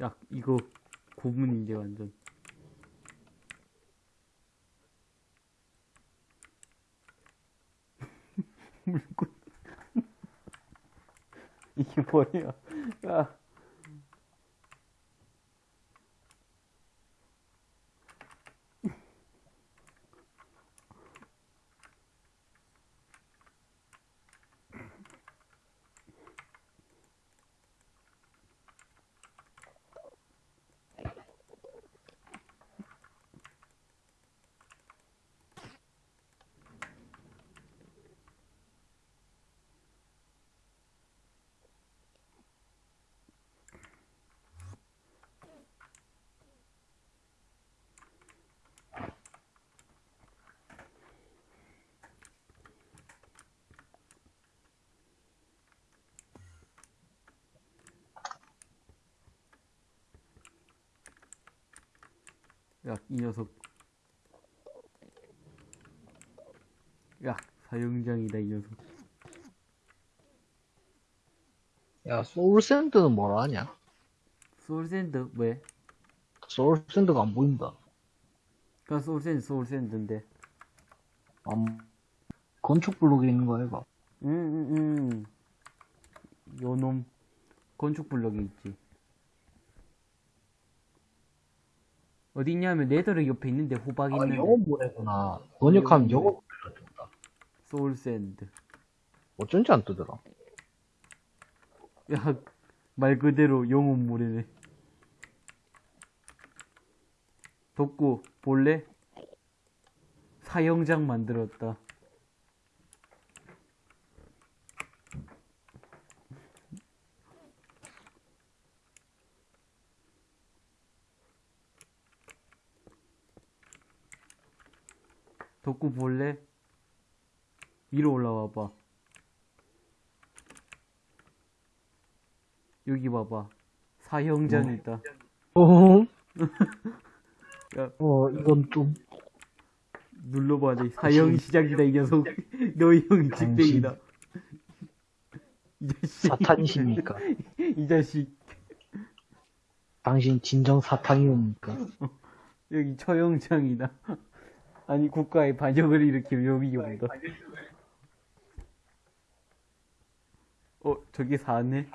야, 이거 고문인데, 완전. 물고. 이게 뭐야? 야. 야, 이 녀석. 야, 사형장이다, 이 녀석. 야 soul sand는 뭐라 하냐 soul sand, 왜? soul sand가 안 보인다 그니까 soul sand, soul sand인데. 안 건축 블록에 있는 거 아이가 응, 응, 응. 요놈, 건축 블럭이 있지. 어디 있냐면 netherrack 옆에 있는데 호박 아, 있는데 영혼 모래구나. 번역하면 영혼 모래가 뜬다. soul sand 어쩐지 안 뜨더라. 야 말 그대로 영혼 모래네 덕구 볼래? 사형장 만들었다 덕구 볼래? 위로 올라와 봐. 여기 봐봐. 사형장이 있다. 어? 야. 어, 이건 좀. 눌러봐, 내 사형 시작이다, 이 녀석. 너희 형이 집행이다. 이 자식. 사탄이십니까? 이 자식. 당신 진정 사탄이옵니까? 여기 처형장이다. 아니, 국가의 반역을 일으키면 여기 온다. 어, 저기 사네?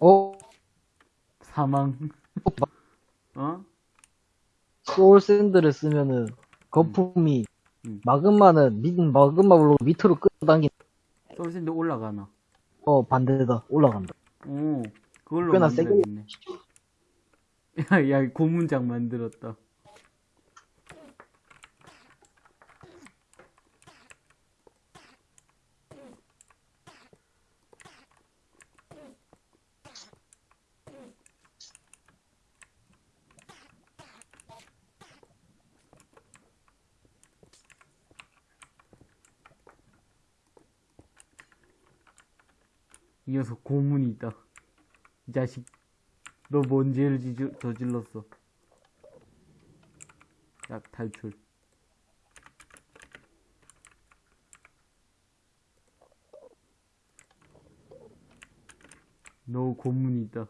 어? 사망. 어? soul sand를 쓰면은 거품이 음. 마그마는 밑 마그마로 밑으로 끌어당긴 soul sand 올라가나? 어 반대다 올라간다. 오, 그걸로 꽤나 세게 만들어야겠네. 야, 야, 고문장 만들었다. 이 녀석 고문이 있다. 이 자식, 너 뭔 죄를 저질렀어? 야, 탈출. 너 고문이 있다.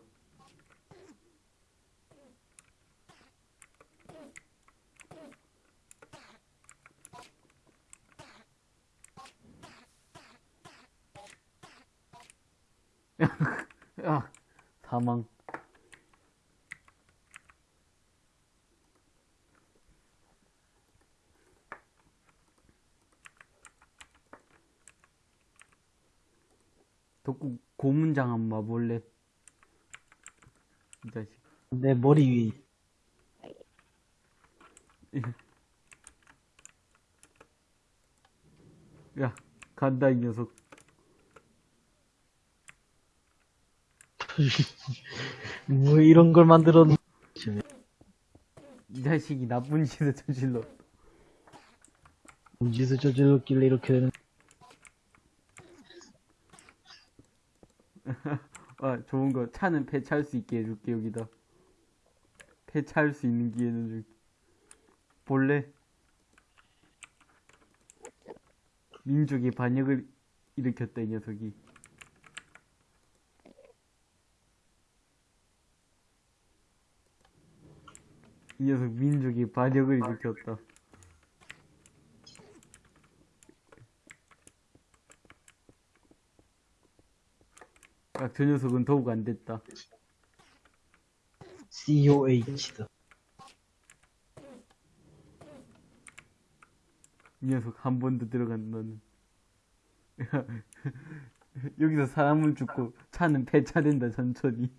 야, 사망. 덕구 고문장 한번 봐볼래? 이 자식. 내 머리 위. 야, 간다, 이 녀석. 뭐 이런 걸 만들었. 이 자식이 나쁜 짓을 저질러. 짓을 저질렀길래 이렇게 되는. 아, 좋은 거. 차는 폐차할 수 있게 해줄게, 여기다. 폐차할 수 있는 기회는 줄게. 볼래? 민족의 반역을 일으켰다, 이 녀석이. 이 녀석 민족의 반역을 일으켰다. 야, 저 녀석은 더욱 안 됐다. COH다. 이 녀석 한번더 들어간 너는. 야, 여기서 사람은 죽고 차는 폐차된다 천천히.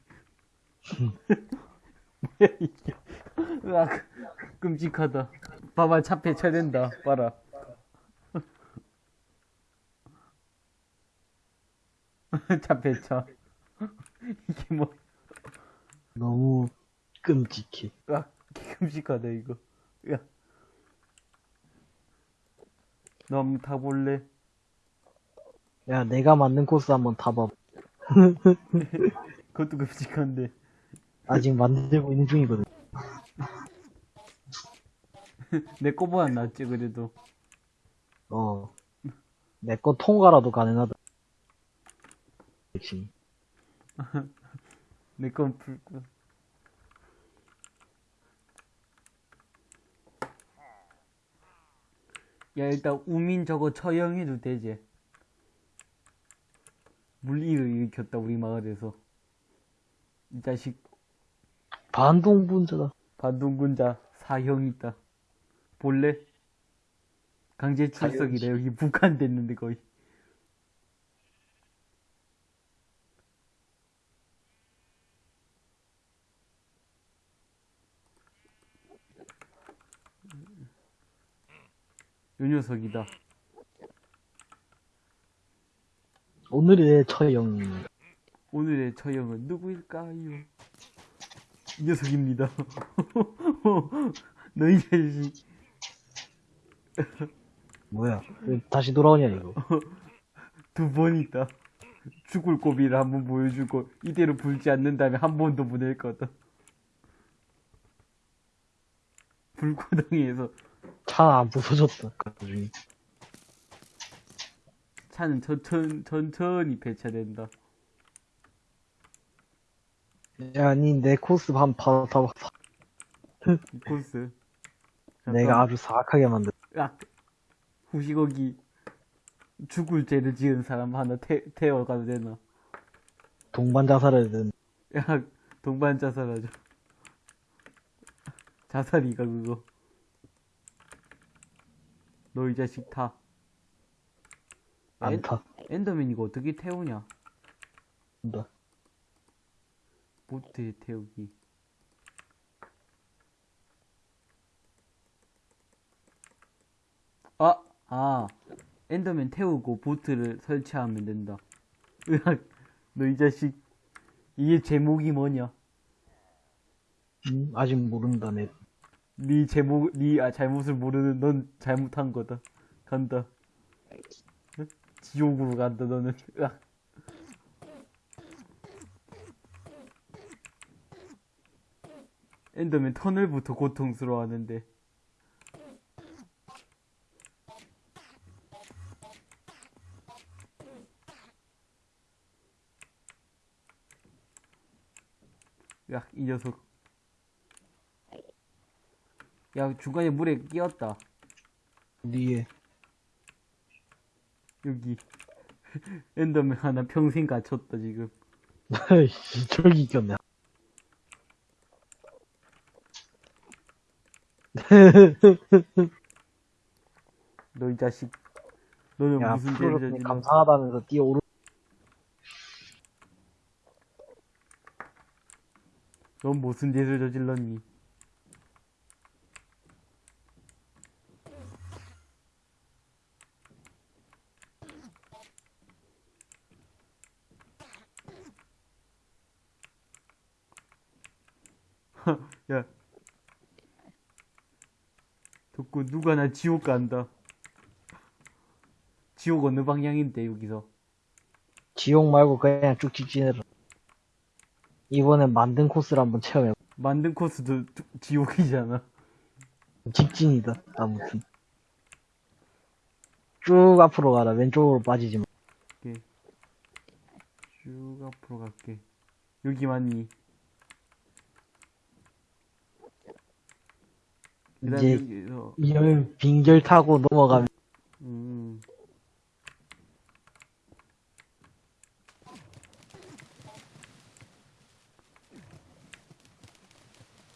뭐야 이게? 으악 끔찍하다. 봐봐 차 폐차된다. 봐라. 차 배차. 이게 뭐, 너무 끔찍해. 아, 끔찍하다, 이거. 야. 너 한번 타볼래? 야, 내가 만든 코스 한번 타봐. 그것도 끔찍한데. 아직 만들고 있는 중이거든. 내 거보다 낫지, 그래도. 어. 내 거 통과라도 가능하다. 역시. 내건 불고. 야, 일단, 우민 저거 처형해도 되지. 물리를 일으켰다, 우리 마을에서. 이 자식, 반동분자다. 반동군자 사형 있다. 볼래? 강제 출석이다. 여기 북한 됐는데, 거의. 요 녀석이다. 오늘의 처형. 오늘의 처형은 누구일까요? 이 녀석입니다. 너희 자식. 뭐야. 왜 다시 돌아오냐, 이거. 두 번 있다. 죽을 고비를 한 번 보여주고 이대로 불지 않는다면 한 번 더 보낼 거다. 불구덩이에서 차안 부서졌다. 나중에. 차는 천천, 천천히 배차된다. 야, 니내 코스 봐, 봐. 이 코스. 내가 아주 사악하게 만들. 야, 후시거기 죽을 죄를 지은 사람 하나 태, 태워가도 되나? 동반 자살을 든. 야, 동반 자살하죠. 자살이가 그거. 너 이 자식 타. 엔- 안타. 엔더맨 이거 어떻게 태우냐? 한다. 보트에 태우기. 아, 아, 엔더맨 태우고 보트를 설치하면 된다. 으악, 너 이 자식. 이게 제목이 뭐냐? 음, 아직 모른다, 내. 네 제목, 네 아, 잘못을 모르는 넌 잘못한 거다. 간다. 응? 지옥으로 간다, 너는. 으악. 엔더맨 터널부터 고통스러워하는데. 야, 이 녀석. 야, 중간에 물에 끼었다. 니에. 여기. 엔더맨 하나 평생 갇혔다, 지금. 아이씨, 저기 있겠네. 너 이 자식. 너는 야, 무슨 죄를 저질렀 감사하다면서 뛰어오르. 넌 무슨 죄를 저질렀니? 야. 누가 나 지옥 간다. 지옥 어느 방향인데 여기서. 지옥 말고 그냥 쭉 직진해라. 이번엔 만든 코스를 한번 체험해. 만든 코스도 두- 지옥이잖아. 직진이다. 아무튼. 쭉 앞으로 가라. 왼쪽으로 빠지지 마. 오케이. 쭉 앞으로 갈게. 여기 맞니? 그 다음에 이제 여기서, 이열 빙결 타고 넘어가면 음.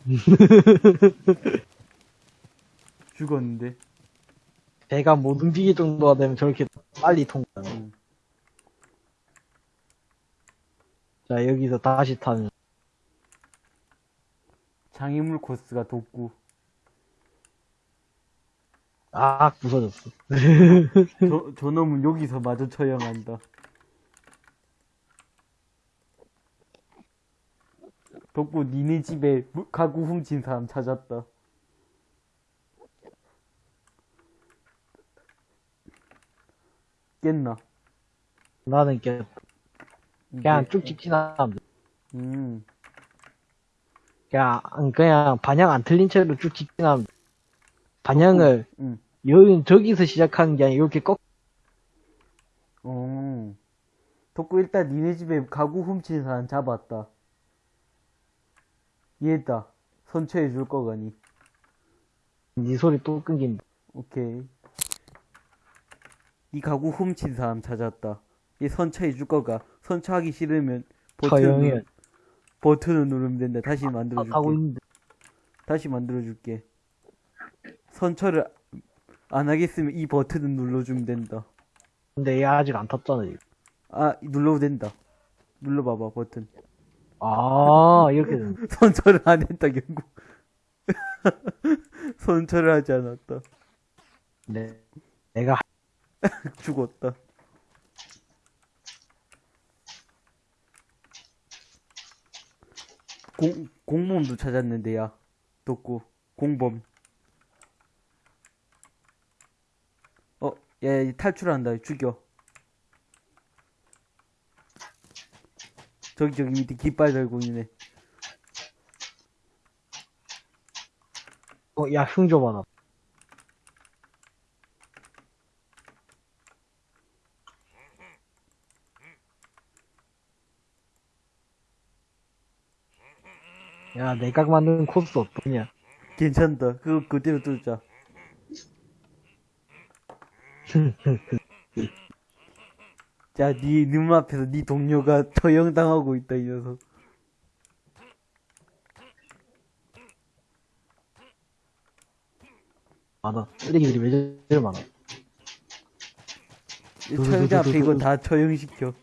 죽었는데? 배가 못 움직일 정도가 되면 저렇게 빨리 통과하네. 음. 자, 여기서 다시 타면. 장애물 코스가 돋구. 아, 부서졌어. 저, 저놈은 여기서 마저 처형한다. 덕구 니네 집에 가구 훔친 사람 찾았다. 깼나? 나는 깼. 그냥 쭉 직진하면 음. 그냥, 그냥 반향 안 틀린 채로 쭉 직진하면 반향을, 음. 여기, 저기서 시작하는 게 아니라 이렇게 꺾, 어. 덕구 일단 니네 집에 가구 훔친 사람 잡았다. 이해했다. 선처해 줄 거가니. 네 소리 또 끊긴다. 오케이. 이 가구 훔친 사람 찾았다. 얘 선처해 줄 거가. 선처하기 싫으면. 버튼을, 버튼을 누르면 된다. 다시 아, 만들어 줄게. 하고 있는데. 다시 만들어 줄게. 선처를 안 하겠으면 이 버튼을 눌러주면 된다. 근데 얘 아직 안 탔잖아, 지금. 아, 눌러도 된다. 눌러봐봐, 버튼. 아, 이렇게 되는 선처를 안 했다, 결국. 선처를 하지 않았다. 네. 내가, 죽었다. 공, 공범도 찾았는데, 야. 덕구. 공범. 어, 야, 얘 탈출한다. 죽여. 저기, 저기 밑에 깃발 달고 있네. 어, 야, 흉좀 하나. 야, 내가 만든 코스 어떠냐? 괜찮다. 그거 그대로 뚫자. 자, 네 눈앞에서 네 동료가 처형당하고 있다, 이 녀석. 많아. 쓰레기들이 왜 저리 많아? 이 처형자 앞에 이거 다 처형시켜.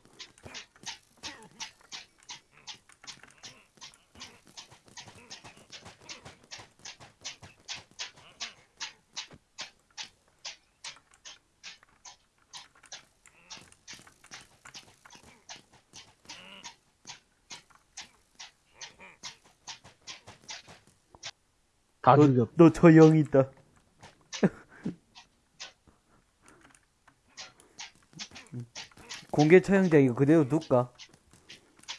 다 너, 죽였. 너 처형이다. 공개 처형자 이거 그대로 둘까?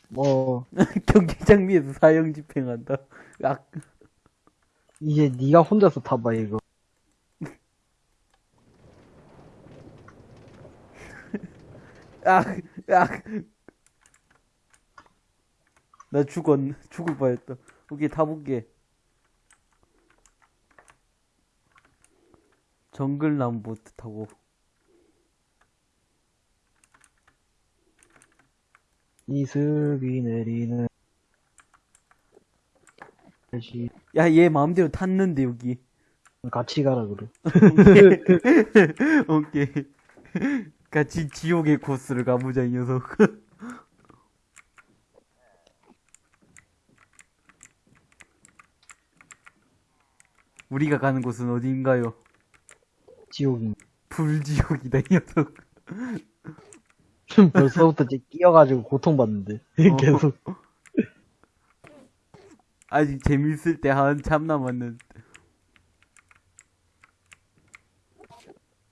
뭐, 경기장 위에서 사형 집행한다. 아, 이제 네가 혼자서 타봐, 이거. 아, 아. 나 죽었, 죽을 뻔했다. 오케이, 타볼게. 정글나무 보트 타고. 이슬비 내리는 다시 야, 얘 마음대로 탔는데, 여기. 같이 가라 그래. 오케이. 같이 지옥의 코스를 가보자, 이 녀석. 우리가 가는 곳은 어디인가요? 지옥인. 불지옥이다, 이 녀석. 벌써부터 이제 끼어가지고 고통받는데 계속. 아직 재밌을 때 한참 남았는.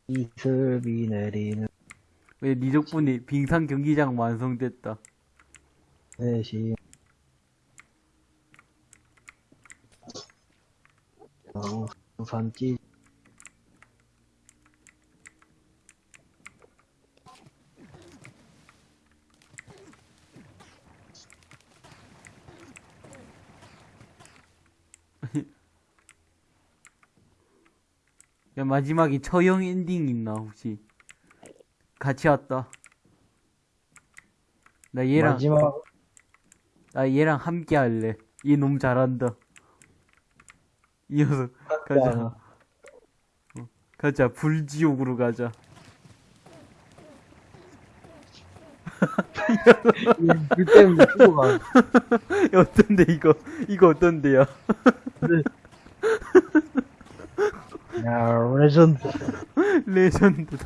이슬비 내리는 왜, 니 덕분에 빙상 경기장 완성됐다. 대시. 어, 산지 마지막에 처형 엔딩 있나, 혹시? 같이 왔다. 나 얘랑, 마지막 나 얘랑 함께 할래. 얘 너무 잘한다. 이 녀석, 가자. 어, 가자, 불지옥으로 가자. 불 때문에 죽어가. 야, 어떤데, 이거? 이거 어떤데요? 야 레전드. 레전드다.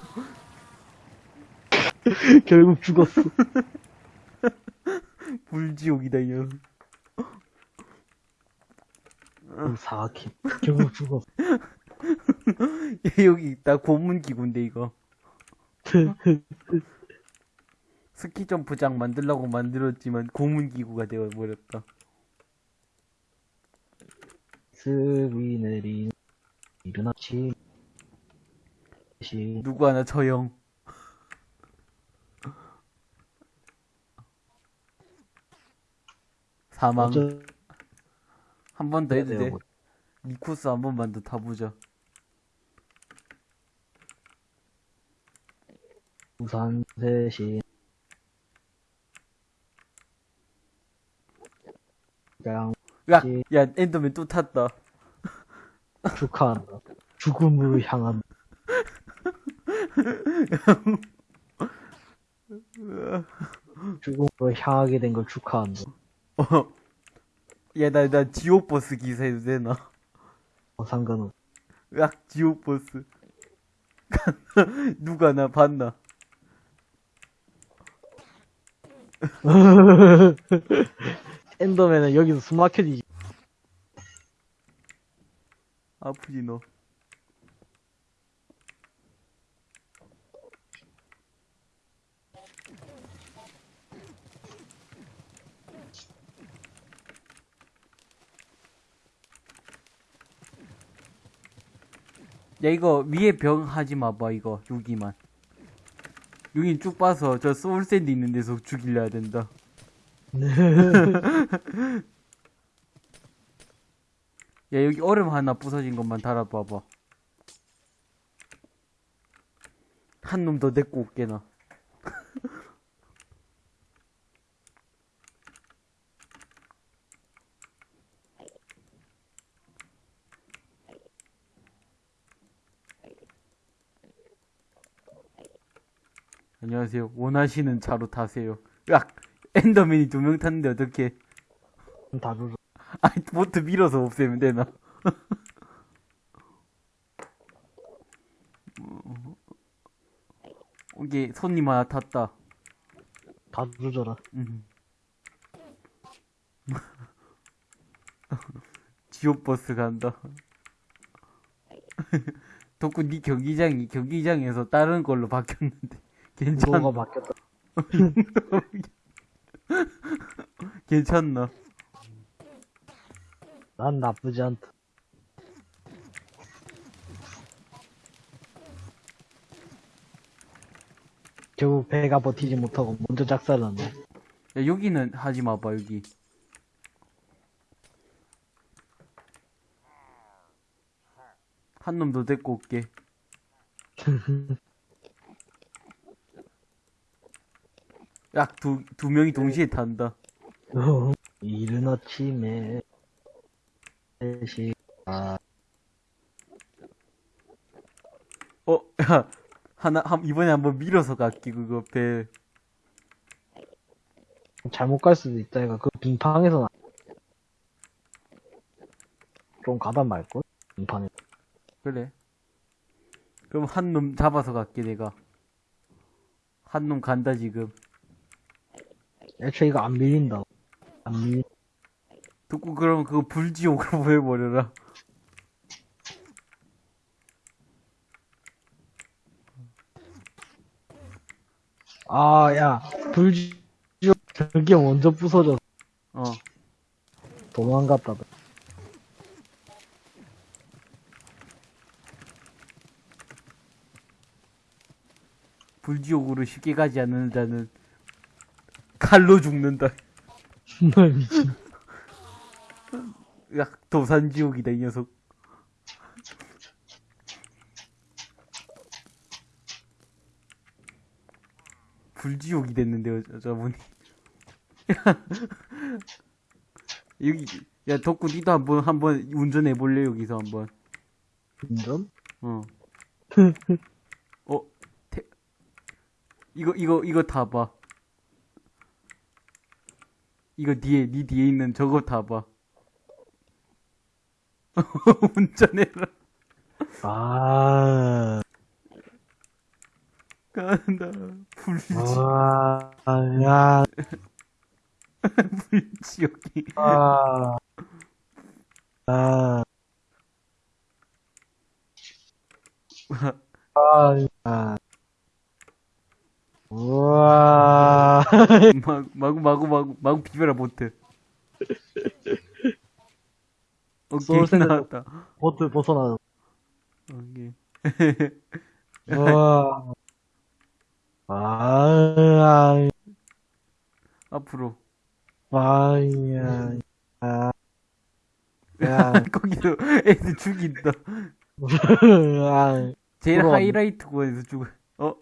결국 죽었어. 불지옥이다, 이 녀석. 사악해. 결국 죽었어. 여기 있다 고문기구인데 이거 스키 점프장 만들라고 만들었지만 고문기구가 되어버렸다 스위 내린 이른 아침 시 누구 하나? 저형. 사망. 어쩌 한번 더 해도 돼? 돼요? 이 코스 한 번만 더 타보자. 대신 그냥 야, 예. 야 엔더맨 또 탔다 축하한다. 죽음으로 향한 죽음으로 향하게 된 걸 축하한다. 어. 야, 나, 나 지옥버스 기사 해도 되나? 어, 상관없. 으악, 지옥버스. 누가 나 봤나? 엔더맨은 여기서 숨 막혀지지. 아프지, 너. 야, 이거 위에 벽 하지 마봐, 이거. 여기만. 여긴 쭉 봐서 저 소울샌드 있는 데서 죽이려야 된다. 야, 여기 얼음 하나 부서진 것만 달아봐봐. 한 놈 더 데리고 올게, 나. 안녕하세요. 원하시는 차로 타세요. 으악! 엔더맨이 두 명 탔는데 어떻게? 다루죠. 아니, 보트 밀어서 없애면 되나? 이게 손님 하나 탔다. 다루져라. 음. 지옥버스 간다. 덕구 니 경기장이 경기장에서 다른 걸로 바뀌었는데 괜찮 뭐가 바뀌었다. 괜찮나? 난 나쁘지 않다. 결국 배가 버티지 못하고 먼저 작살났네. 야, 여기는 하지 마봐 여기. 한놈더 데리고 올게. 약 두, 두 명이 동시에 탄다. 어, 이른 아침에 시 아, 어, 야, 하나, 한, 이번에 한번 밀어서 갈게, 그거, 배. 잘못 갈 수도 있다. 이가 그 빙판에서 나. 좀 가다 말걸? 빙판에. 그래. 그럼 한 놈 잡아서 갈게, 내가. 한 놈 간다, 지금. 애초에 이거 안 밀린다. 안 밀. 듣고 그러면 그거 불지옥으로 보내버려라. 아, 야, 불지옥 저게 먼저 부서져 어. 도망갔다. 불지옥으로 쉽게 가지 않는 자는 칼로 죽는다. 정말 미친. 야, 도산지옥이다, 이 녀석. 불지옥이 됐는데요, 저분이. 여기, 야, 덕구, 니도 한 번, 한번 운전해 볼래, 여기서 한 번. 운전? 어. 어, 태, 이거, 이거, 이거 타봐. 이거 뒤에, 니 뒤에 있는 저거 타봐. 운전해라. 아, 간다. 불지, 아, 야, 불지옥이. 아. 아. 아, 아. 우와. 마, 마구 마구 마구 마구 비벼라 보트. 오케이 soul sand 나왔다. 보트 벗어나. 오케이. 우와. 아, 앞으로. 아, 야, 아, 야, 거기서 애들 죽인다. 아, 제일 부러웠네. 하이라이트 구간에서 죽어. 어?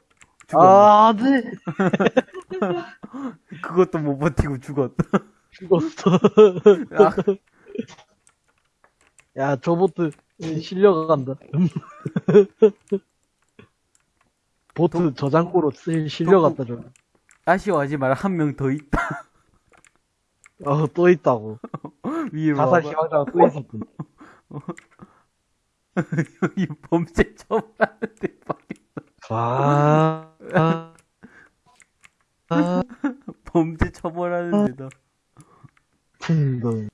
죽었네. 아, 네. 그것도 못 버티고 죽었다. 죽었어. 아, 야, 저 보트 실려간다. 보트 저장고로 쓸- 실려갔다, 저. 아쉬워하지 마라. 한 명 더 있다. 어, 또 있다고. 위에 자살 봐봐. 희망자가 또 있었군. 여기 범죄 처벌하는데 아, 아, 아, 범죄 처벌하는 데다. 풍덩.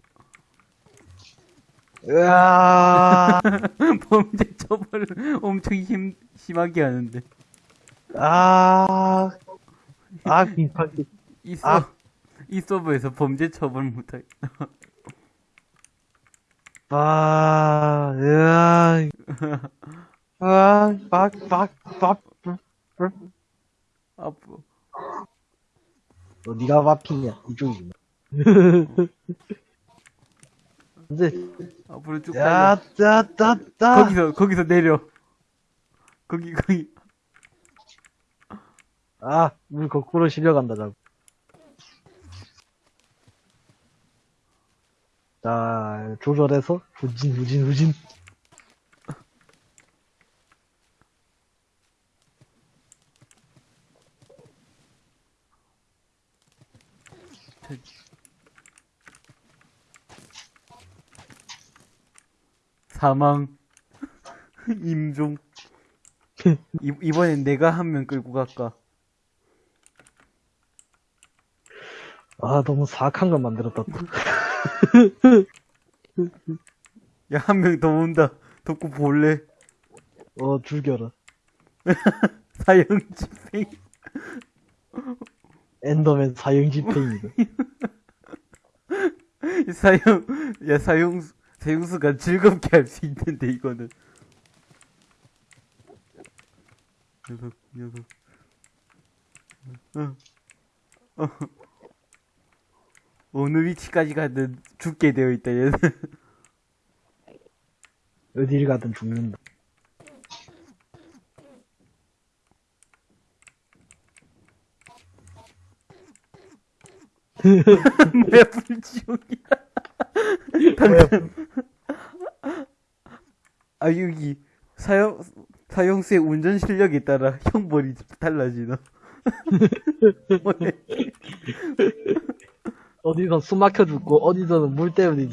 으아, 범죄 처벌을 엄청 힘, 심하게 하는데. 아, 아, 빙판기. 이 서, 아. 이 서버에서 범죄 처벌 못하, 아, 으아, 아, 막, 막, 막, 앞으로. 너 니가 마피냐? 이쪽이구나. 근데, 앞으로 쭉 야, 달려. 야, 따, 따. 거기서, 거기서 내려. 거기, 거기. 아, 물 거꾸로 실려간다, 자꾸. 자, 조절해서, 후진, 후진, 후진. 사망. 임종. 이, 이번엔 내가 한 명 끌고 갈까? 아, 너무 사악한 걸 만들었다. 또. 야, 한 명 더 온다. 덮고 볼래? 어, 죽여라. 사형 집행. 엔더맨 사형 집행이다. 사형, 야, 사형, 사형수가 즐겁게 할 수 있는데, 이거는. 녀석, 녀석. 어. 어. 어느 위치까지 가든 죽게 되어 있다, 얘는. 어딜 가든 죽는다. 뭐야, 불지옥이야. 당장. 아, 여기, 사형, 사형수의 운전 실력에 따라 형벌이 달라지나. 어디선 숨 막혀 죽고, 어디서는 물 때문에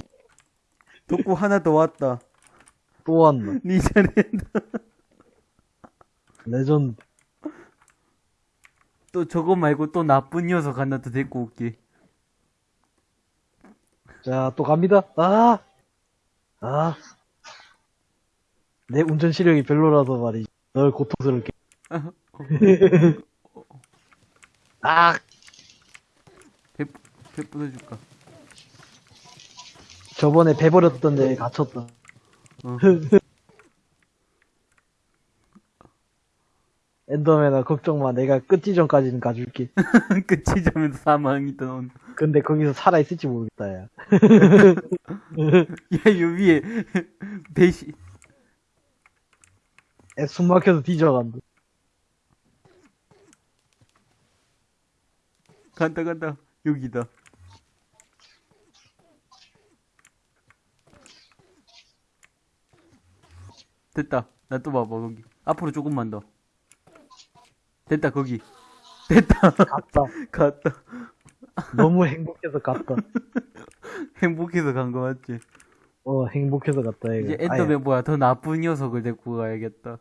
덕구 하나 더 왔다. 또 왔나. 니 잘했다. 레전드. 또 저거 말고 또 나쁜 녀석 하나 더 데리고 올게. 자, 또 갑니다. 아! 아. 내 운전 시력이 별로라서 말이지. 널 고통스럽게. 아! 배, 배 부숴줄까? 저번에 배 버렸던 데 갇혔다. 어. 엔더맨아, 걱정 마. 내가 끝지점까지는 가줄게. 자면 사망이다, 넌. 근데 거기서 살아있을지 모르겠다, 야. 야, 요 위에, 배시, 애 숨 막혀서 뒤져간다. 간다, 간다. 여기다. 됐다. 나 또 봐봐, 거기. 앞으로 조금만 더. 됐다, 거기. 됐다. 갔다. 갔다. 너무 행복해서 갔다. 행복해서 간 거 맞지? 어, 행복해서 갔다, 얘가. 이제 엔더맨 뭐야, 더 나쁜 녀석을 데리고 가야겠다.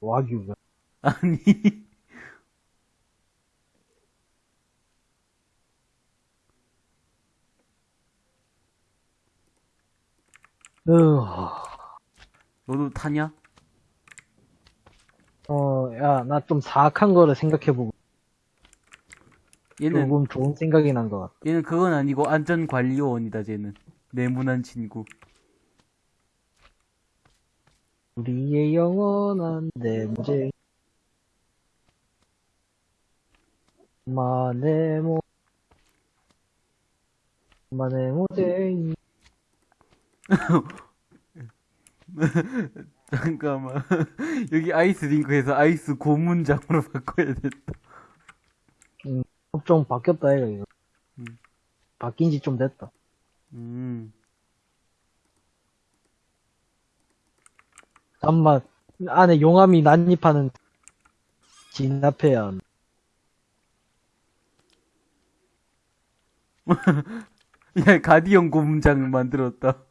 와규가. 아니. 으, 너도 타냐? 어, 야, 나 좀 사악한 거를 생각해보고, 얘는 조금 좋은 생각이 난 것 같아. 얘는 그건 아니고 안전관리요원이다 쟤는 내문한 친구 우리의 영원한 내모쟁이. 마네모. 마네모쟁이. 잠깐만 여기 아이스 링크에서 아이스 고문장으로 바꿔야 됐다 좀 바뀌었다, 이거. 이거. 음. 바뀐 지 좀 됐다. 음 잠만, 안에 용암이 난입하는 진압해야. 야, 가디언 고문장을 만들었다.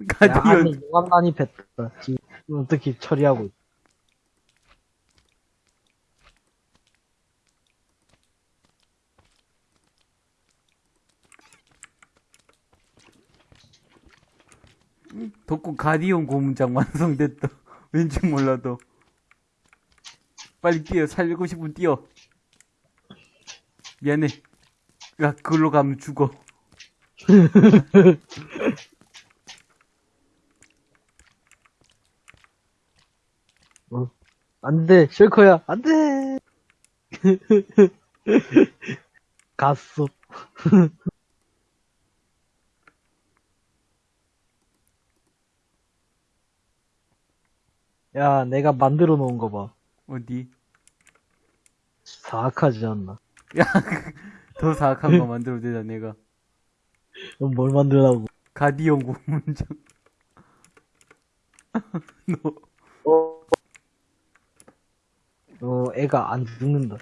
야, 가디언, 용암 난입했다. 지금 어떻게 처리하고 있다. 덕구 가디언 고문장 완성됐다. 왠지 몰라도. 빨리 뛰어, 살고 싶으면 뛰어. 미안해. 야, 그걸로 가면 죽어. 안 돼, 셜커야, 안 돼! 갔어. 야, 내가 만들어 놓은 거 봐. 어디? 사악하지 않나? 야, 더 사악한 거 만들어도 되잖아, 내가. 넌뭘 만들라고? 가디언 고문장. 너, 어, 애가 안 죽는다.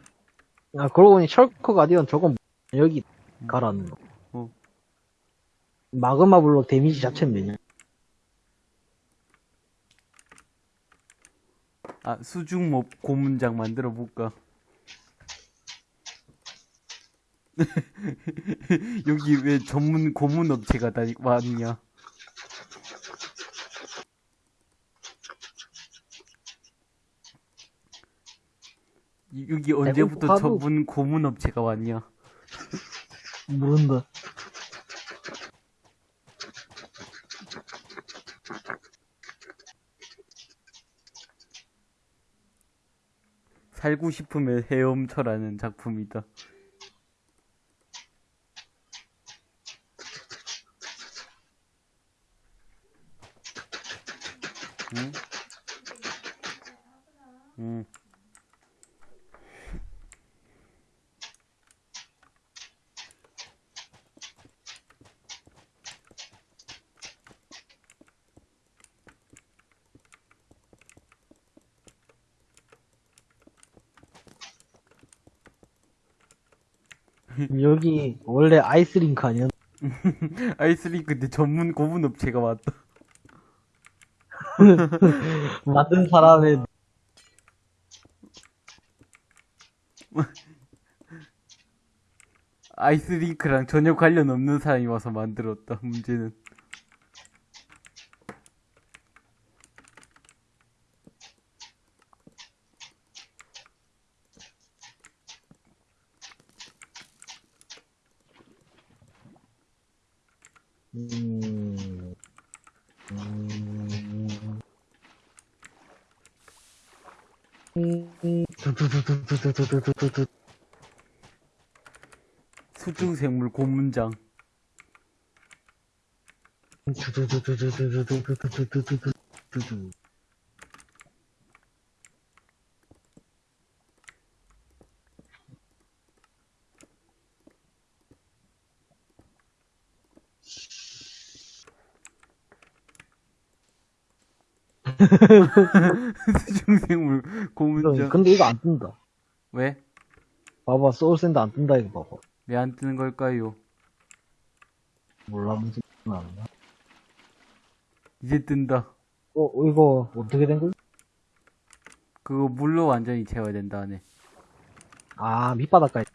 야, 그러고 보니 셜커 가디언 저건 여기 가라는 거. 어. 마그마 블록 데미지 자체는 되냐? 아, 수중몹 고문장 만들어 볼까? 여기 왜 전문 고문 업체가 다 왔냐? 여기 언제부터 배고파도- 전문 고문 업체가 왔냐? 모른다. 살고 싶으면 헤엄쳐라는 작품이다. 응? 응. 여기 원래 아이스링크 아니었나? 아이스링크인데 전문 고문 업체가 왔다. 만든 사람의 아이스링크랑 전혀 관련 없는 사람이 와서 만들었다. 문제는. 음... 음... 음... 두두두두두두두두두두. 수중생물 고문장. 두두두두두두두두두두두두두. 수중생물 고문장. 근데 이거 안 뜬다. 왜? 봐봐, soul sand 안 뜬다, 이거 봐봐. 왜 안 뜨는 걸까요? 몰라, 무슨 안 나. 이제 뜬다. 어, 이거 어떻게 된 거지? 그거 물로 완전히 채워야 된다 하네. 아, 밑바닥까지.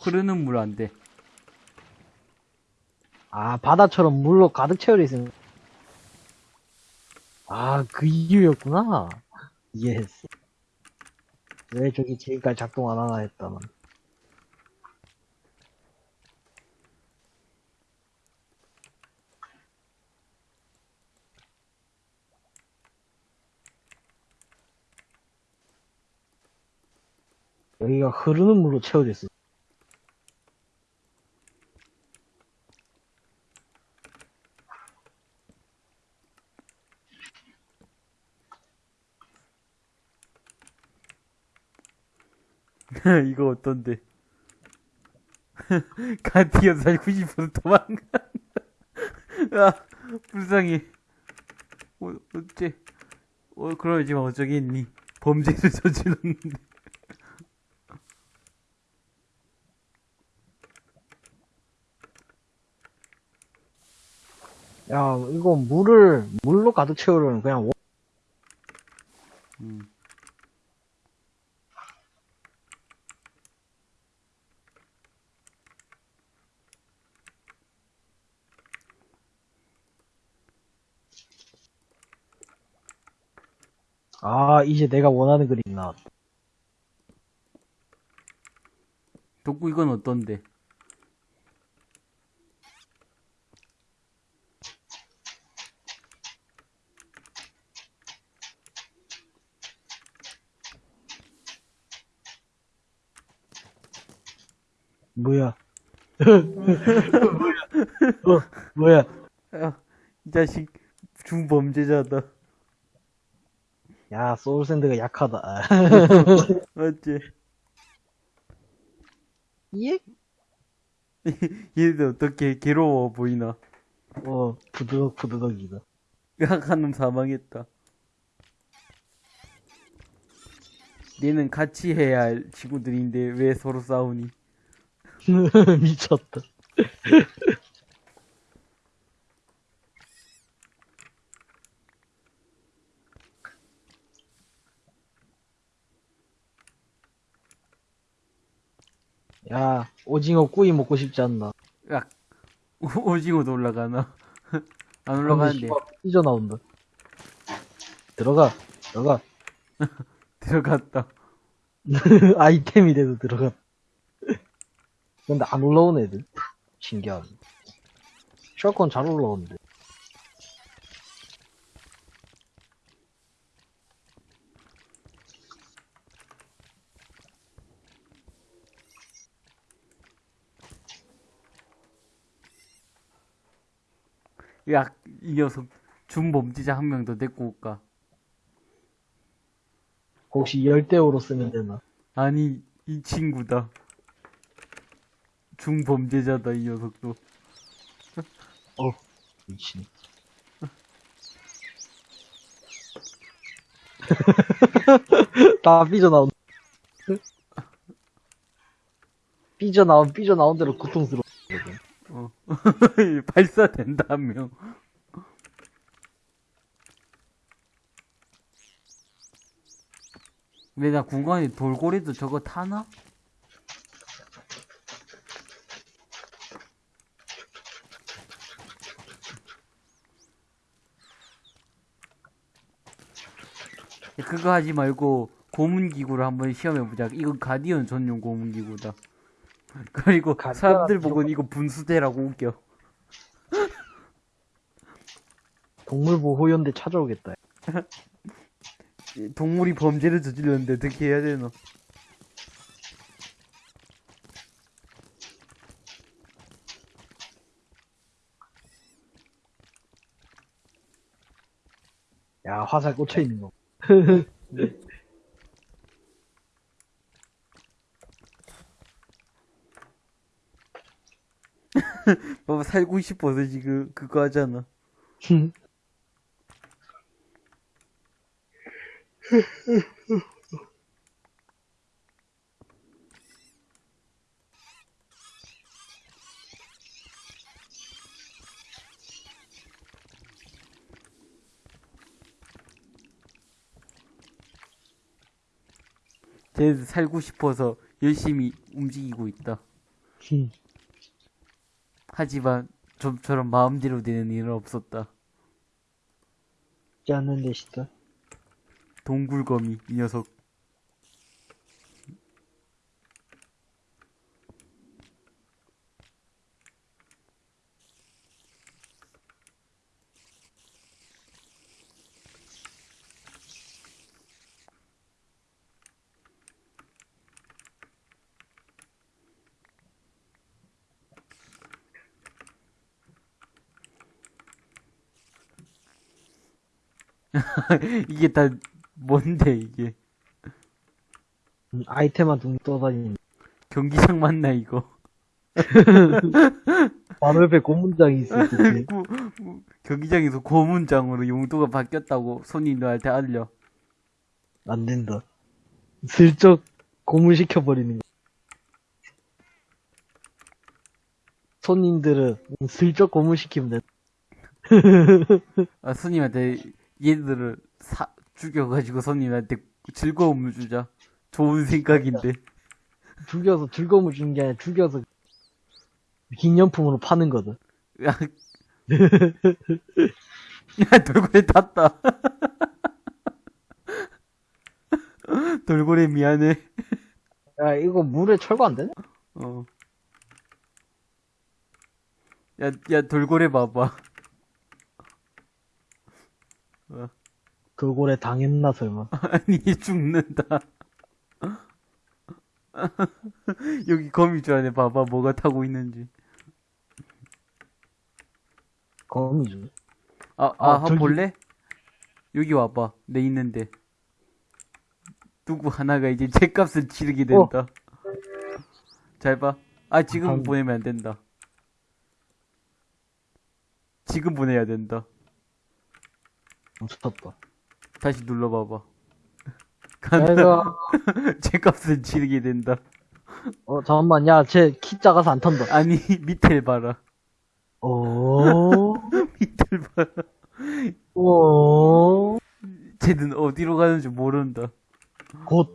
흐르는 물 안 돼. 아, 바다처럼 물로 가득 채워져 있으면. 아, 그 이유였구나. 이해했어. 왜 저기 지금까지 작동 안 하나 했다만. 여기가 흐르는 물로 채워져 있어. 이거 어떤데? 가디언 살고 싶어서 도망가. 아, 불쌍해. 어, 어째, 어, 그러지만 어쩌겠니. 범죄를 저질렀는데. 야, 이거 물을, 물로 가득 채우려면 그냥 원- 음. 아, 이제 내가 원하는 그림 나왔다. 덕구 이건 어떤데? 뭐야? 뭐야? 어, 뭐야? 아, 이 자식 중범죄자다. 야, 소울샌드가 약하다. 맞지? 예? 얘들 어떻게 괴로워 보이나? 어, 부드덕 부드덕이다. 약한 놈 사망했다. 얘는 같이 해야 할 친구들인데 왜 서로 싸우니? 미쳤다. 야, 오징어 구이 먹고 싶지 않나? 야, 오- 오징어도 올라가나? 안 올라가는데 삐져 나온다. 들어가, 들어가. 들어갔다. 아이템이 돼도 들어가. 근데 안 올라오네, 애들. 신기하네. 샷건 잘 올라오는데. 야, 이 녀석 중범죄자 한 명 더 데리고 올까? 혹시 열대어로 쓰면 되나? 아니, 이 친구다. 중범죄자다, 이 녀석도. 어, 미친. 다 삐져나온. 삐져나온, 삐져나온 대로 고통스러워. 어. 발사된다, 한 명. 근데 나 궁금해, 돌고래도 저거 타나? 그거 하지 말고 고문기구를 한번 시험해보자. 이거 가디언 전용 고문기구다. 그리고 가디언 사람들 보고는 이거 분수대라고 웃겨. 동물보호연대 찾아오겠다. 동물이 범죄를 저질렀는데 어떻게 해야 되나? 야, 화살 꽂혀 있는 거. 봐봐 살고 싶어서 지금 그거 하잖아. 쟤 살고 싶어서 열심히 움직이고 있다. 하지만 좀처럼 마음대로 되는 일은 없었다. 않는데, 진짜. 동굴거미, 이 녀석. 이게 다 뭔데 이게 음, 아이템만 둥 떠다니는. 경기장 맞나 이거 바로 옆에 고문장이 때. 구- 구- 경기장에서 고문장으로 용도가 바뀌었다고 손님들한테 알려 안 된다. 슬쩍 고문시켜버리는 거. 손님들은 슬쩍 고문시키면 돼. 아 손님한테 얘들을 사 죽여가지고 손님한테 즐거움을 주자 좋은 생각인데 죽여서 즐거움을 주는 게 아니라 죽여서 기념품으로 파는 거든. 야, 야 돌고래 탔다 돌고래 미안해 야, 이거 물에 철거 안 되나? 어. 야, 야, 돌고래 봐봐. 그골에 당했나, 설마. 아니, 죽는다. 여기 거미 줄 안에 봐봐, 뭐가 타고 있는지. 거미줄. 아, 아, 아, 한번 저기- 볼래? 여기 와봐. 내 있는데. 누구 하나가 이제 죗값을 치르게 된다. 잘 봐. 아, 지금 한- 보내면 안 된다. 지금 보내야 된다. 멈췄다. 다시 눌러봐봐. 간다. 내가, 죗값을 치르게 된다. 어, 잠깐만, 야, 쟤 키 작아서 안 탄다. 아니, 밑을 봐라. 오, 밑을 봐라. 오, 쟤는 어디로 가는지 모른다. 곧,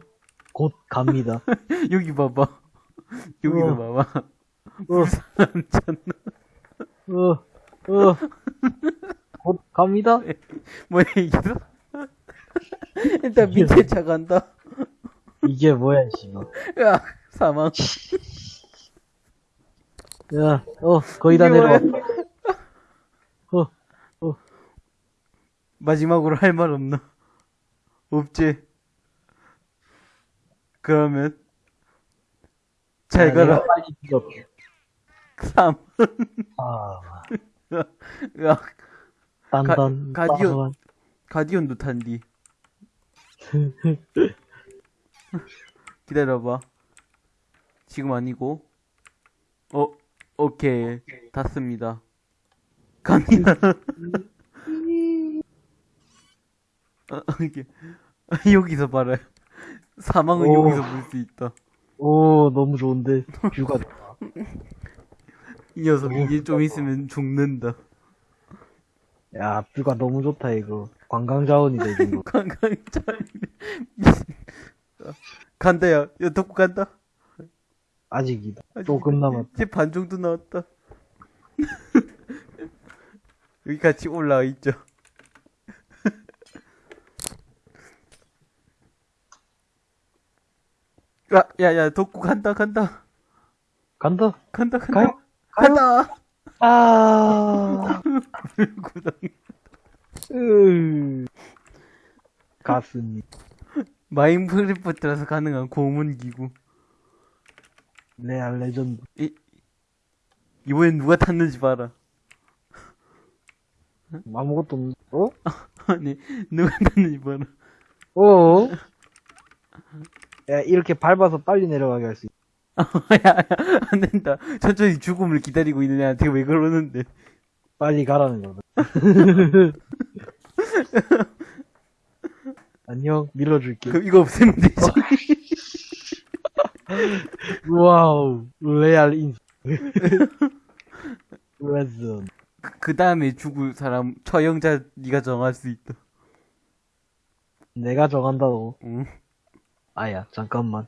곧 갑니다. 여기 봐봐. 여기도 어. 봐봐. 어, 괜찮나? 어, 어, 곧 갑니다. 뭐야, 이게? 일단 밑에 차 간다. 이게 뭐야, 씨발. 야, 사망. 야, 어, 거의 다 내려와. 뭐야? 어, 마지막으로 할 말 없나? 없지? 그러면, 잘 야, 가라. 빨리. 3. 아, 가- 가디언. 가디언도 탄디. 기다려봐. 지금 아니고. 어, 오케이. 닫습니다. 갑니다. 아, 이게, 여기서 봐라요. 사망은 오. 여기서 볼 수 있다. 오, 너무 좋은데. 뷰가. 이 녀석 이제 좀 있으면 죽는다. 야, 뷰가 너무 좋다, 이거. 관광자원이다, 이 정도. 관광자. 미친. 간다, 야. 야, 덕구 간다. 아직이다. 아직 조금 남았다. 이제 반 정도 나왔다. 여기 같이 올라와 있죠. 야, 야, 야, 덕구 간다, 간다. 간다. 간다, 간다. 가요? 간다. 아, 구덩. 으. 가슴이. 마인크래프트라서 가능한 고문기구. 레알 레전드. 이번엔 누가 탔는지 봐라. 아무것도 없는, 어? 아니, 누가 탔는지 봐라. 어? 야, 이렇게 밟아서 빨리 내려가게 할 수 있어. 야, 야, 안 된다. 천천히 죽음을 기다리고 있는 애한테 왜 그러는데. 빨리 가라는 거다. 안녕, 밀어줄게. 그럼 이거 없애면 되지. 와우, 레알 인. 레전. 그 다음에 죽을 사람 처형자 네가 정할 수 있다. 내가 정한다고. 응. 아야, 잠깐만.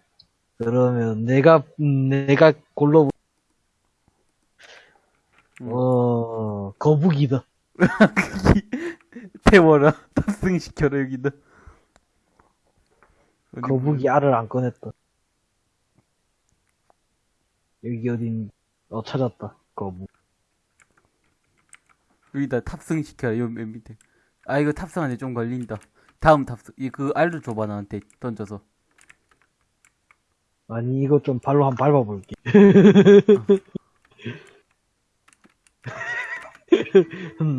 그러면 내가 음, 내가 골로 응. 어 어, 거북이다. 태워라. 탑승시켜라, 여기다. 거북이 알을 안 꺼냈다. 여기 어딘, 어, 찾았다. 거북. 여기다 탑승시켜라, 요맨 밑에. 아, 이거 탑승하는데 좀 걸린다. 다음 탑승, 이, 그 알도 줘봐, 나한테. 던져서. 아니, 이거 좀 발로 한 번 밟아볼게.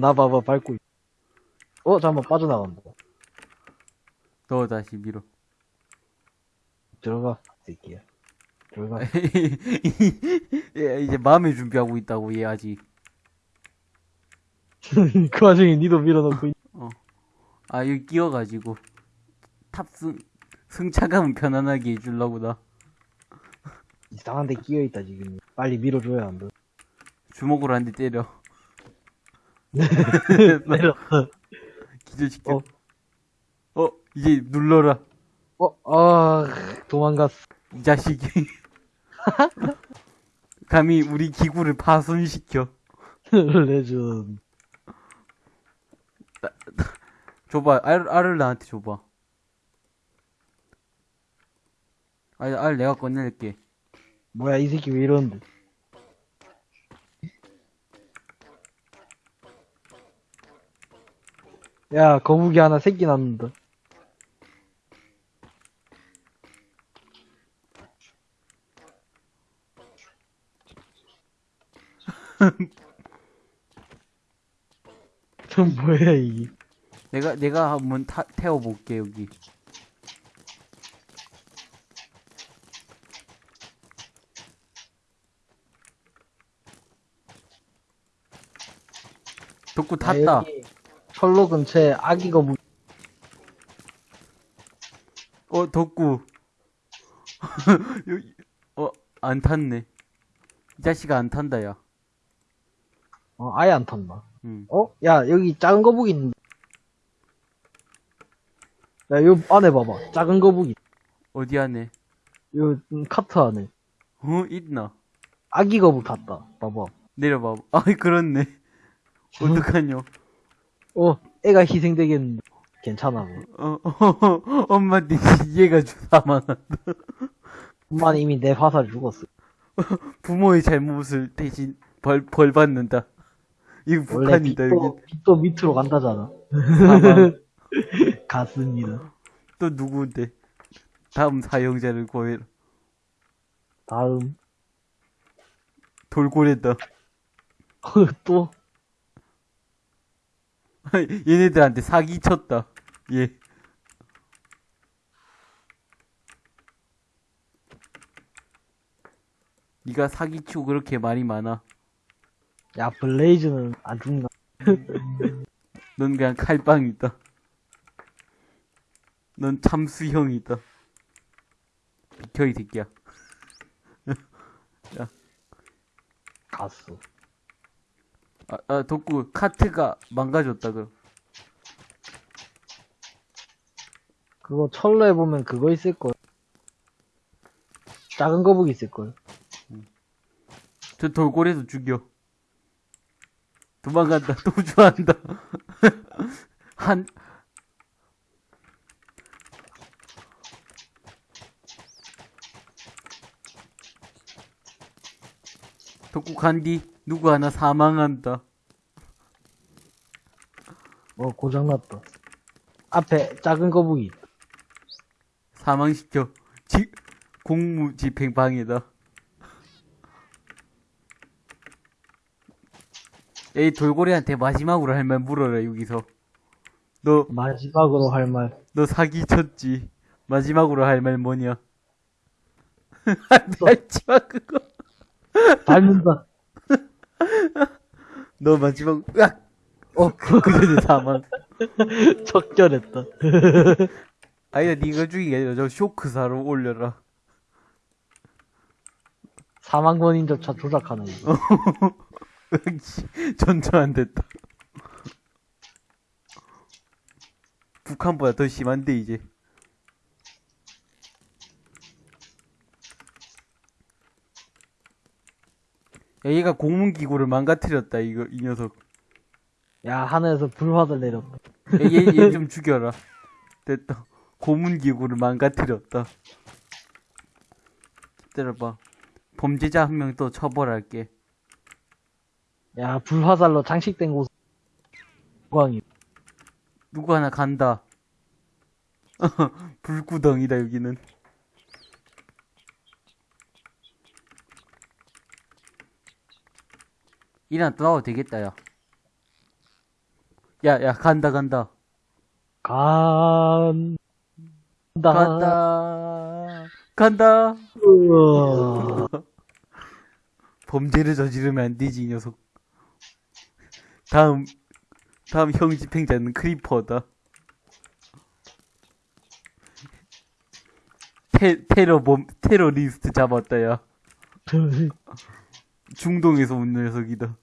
나 봐봐, 밟고 있 어, 잠깐만, 빠져나간다. 너 다시 밀어. 들어가, 새끼야. 들어가. 얘 이제 마음의 준비하고 있다고, 얘 아직. 그 와중에 니도 밀어놓고 있... 아, 여기 끼워가지고. 탑승, 승차감은 편안하게 해주려고 나. 이상한 데 끼어있다, 지금. 빨리 밀어줘야 한다. 주먹으로 한 대 때려. 내려. 기절시켜. 어. 어, 이제 눌러라. 어, 아, 도망갔어. 이 자식이. 감히 우리 기구를 파손시켜. 레전. 줘봐, 알, 알을 나한테 줘봐. 알, 알 내가 꺼낼게. 뭐야, 이 새끼 왜 이러는데? 야, 거북이 하나 새끼 낳는다. 저 뭐야, 이게. 내가, 내가 한번 타, 태워볼게, 여기. 덕구 탔다. 아, 여기 철로 근처에 아기 거북이. 어, 덕구. 여기, 어, 안 탔네. 이 자식아 안 탄다, 야. 어, 아예 안 탄다. 응. 어? 야, 여기 작은 거북이 있는데. 야, 요 안에 봐봐. 작은 거북이. 어디 안에? 요 음, 카트 안에. 어, 있나? 아기 거북 탔다. 봐봐. 내려봐. 아, 그렇네. 어떡하냐. 어, 애가 희생되겠는데. 괜찮아. 뭐. 어, 어, 엄마한테 얘가 사망한다. 엄마는 이미 내 화살 죽었어. 부모의 잘못을 대신 벌, 벌 받는다. 이거 북한이다, 여기. 빛도 밑으로 간다잖아. 갔습니다. 또 누구인데? 다음 사용자를 구해라. 다음. 돌고래다. 또. 얘네들한테 사기 쳤다. 예. 니가 사기치고 그렇게 말이 많아. 야, 블레이즈는 안 죽나. 넌 그냥 칼빵이다. 넌 참수형이다. 비켜, 이 새끼야. 갔어. 아, 아, 덕구, 카트가 망가졌다, 그럼. 그거 철로에 보면 그거 있을걸. 작은 거북이 있을걸. 저 돌고래도 죽여. 도망간다, 또 좋아한다. 한, 덕구 간디, 누구 하나 사망한다. 어, 고장났다. 앞에 작은 거북이. 사망시켜. 지, 공무집행 방해다. 에이, 돌고래한테 마지막으로 할 말 물어라, 여기서. 너, 마지막으로 할 말. 너 사기 쳤지. 마지막으로 할 말 뭐냐? 마지막 그거. 닮는다. 너 마지막, 으악! 어, 그 전에 사망. 적절했다. 아니다, 니가 죽이게 아니라 저 쇼크사로 올려라. 사망권인 조차 조작하는 거. 씨, 전혀 안 됐다. 북한보다 더 심한데, 이제. 얘가 공문기구를 망가뜨렸다, 이거, 이 녀석. 야, 하늘에서 불화들 내렸다. 얘, 얘 좀 죽여라. 됐다. 고문기구를 망가뜨렸다. 기다려봐. 범죄자 한 명 또 처벌할게. 야, 불화살로 장식된 곳, 광이. 누구 하나 간다. 불구덩이다, 여기는. 일어나 떠나도 되겠다, 야. 야, 야, 간다, 간다. 간, 다 간다. 간다. 범죄를 저지르면 안 되지, 이 녀석. 다음, 다음 형 집행자는 크리퍼다. 테, 테러 범, 테러리스트 잡았다, 야. 중동에서 온 녀석이다.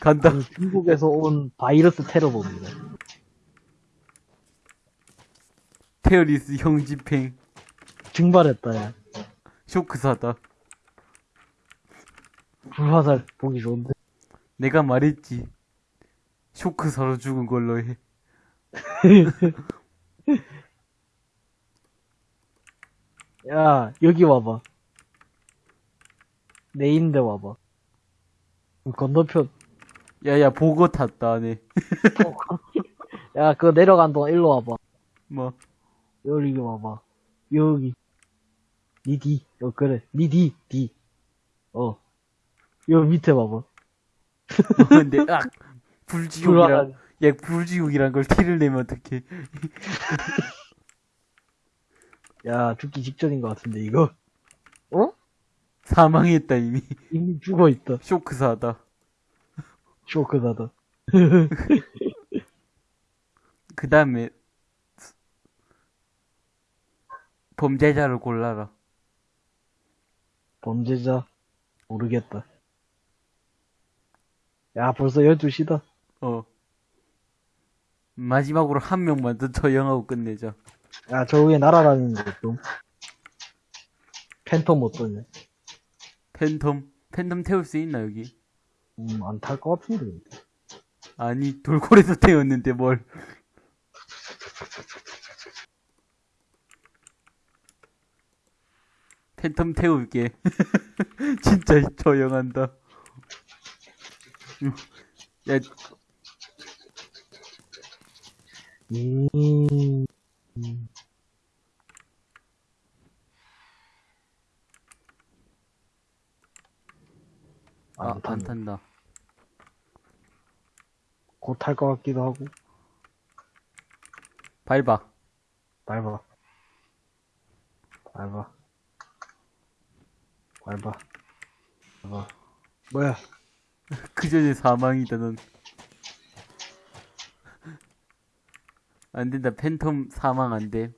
간다. 중국에서 온 바이러스 테러범이다. 테러리스트 형 집행. 증발했다, 야. 쇼크사다. 불화살 보기 좋은데. 내가 말했지. 쇼크사로 죽은 걸로 해. 야, 여기 와봐. 내 있는데 와봐. 건너편, 야 야 보고 탔다 네. 야, 그거 내려간 동안 일로 와봐. 뭐 여기 와봐. 여기. 니 뒤. 어, 그래. 니 뒤, 뒤. 어. 여기 밑에 봐봐. 근데 아 불지옥이랑 불화살. 야 불지옥이란 걸 티를 내면 어떡해 야, 죽기 직전인 것 같은데, 이거. 어? 사망했다 이미 이미 죽어 있다. 쇼크사다 쇼크다다. 그 다음에 범죄자를 골라라 범죄자. 모르겠다. 야, 벌써 12시다. 어 마지막으로 한 명만 더 처형하고 끝내자 야, 저 위에 날아다니는 거 좀. 팬텀 어떠냐? 팬텀 팬텀 태울 수 있나 여기? 음, 안 탈 것 같은데. 아니 돌고래도 태웠는데 뭘. 팬텀 태울게. 진짜 처형한다. 야. 음, 안안 탄다. 탄다. 곧 탈 것 같기도 하고. 밟아. 밟아. 밟아. 밟아. 밟아. 뭐야? 그 전에 사망이다, 넌. 안 된다, 팬텀 사망 안 돼.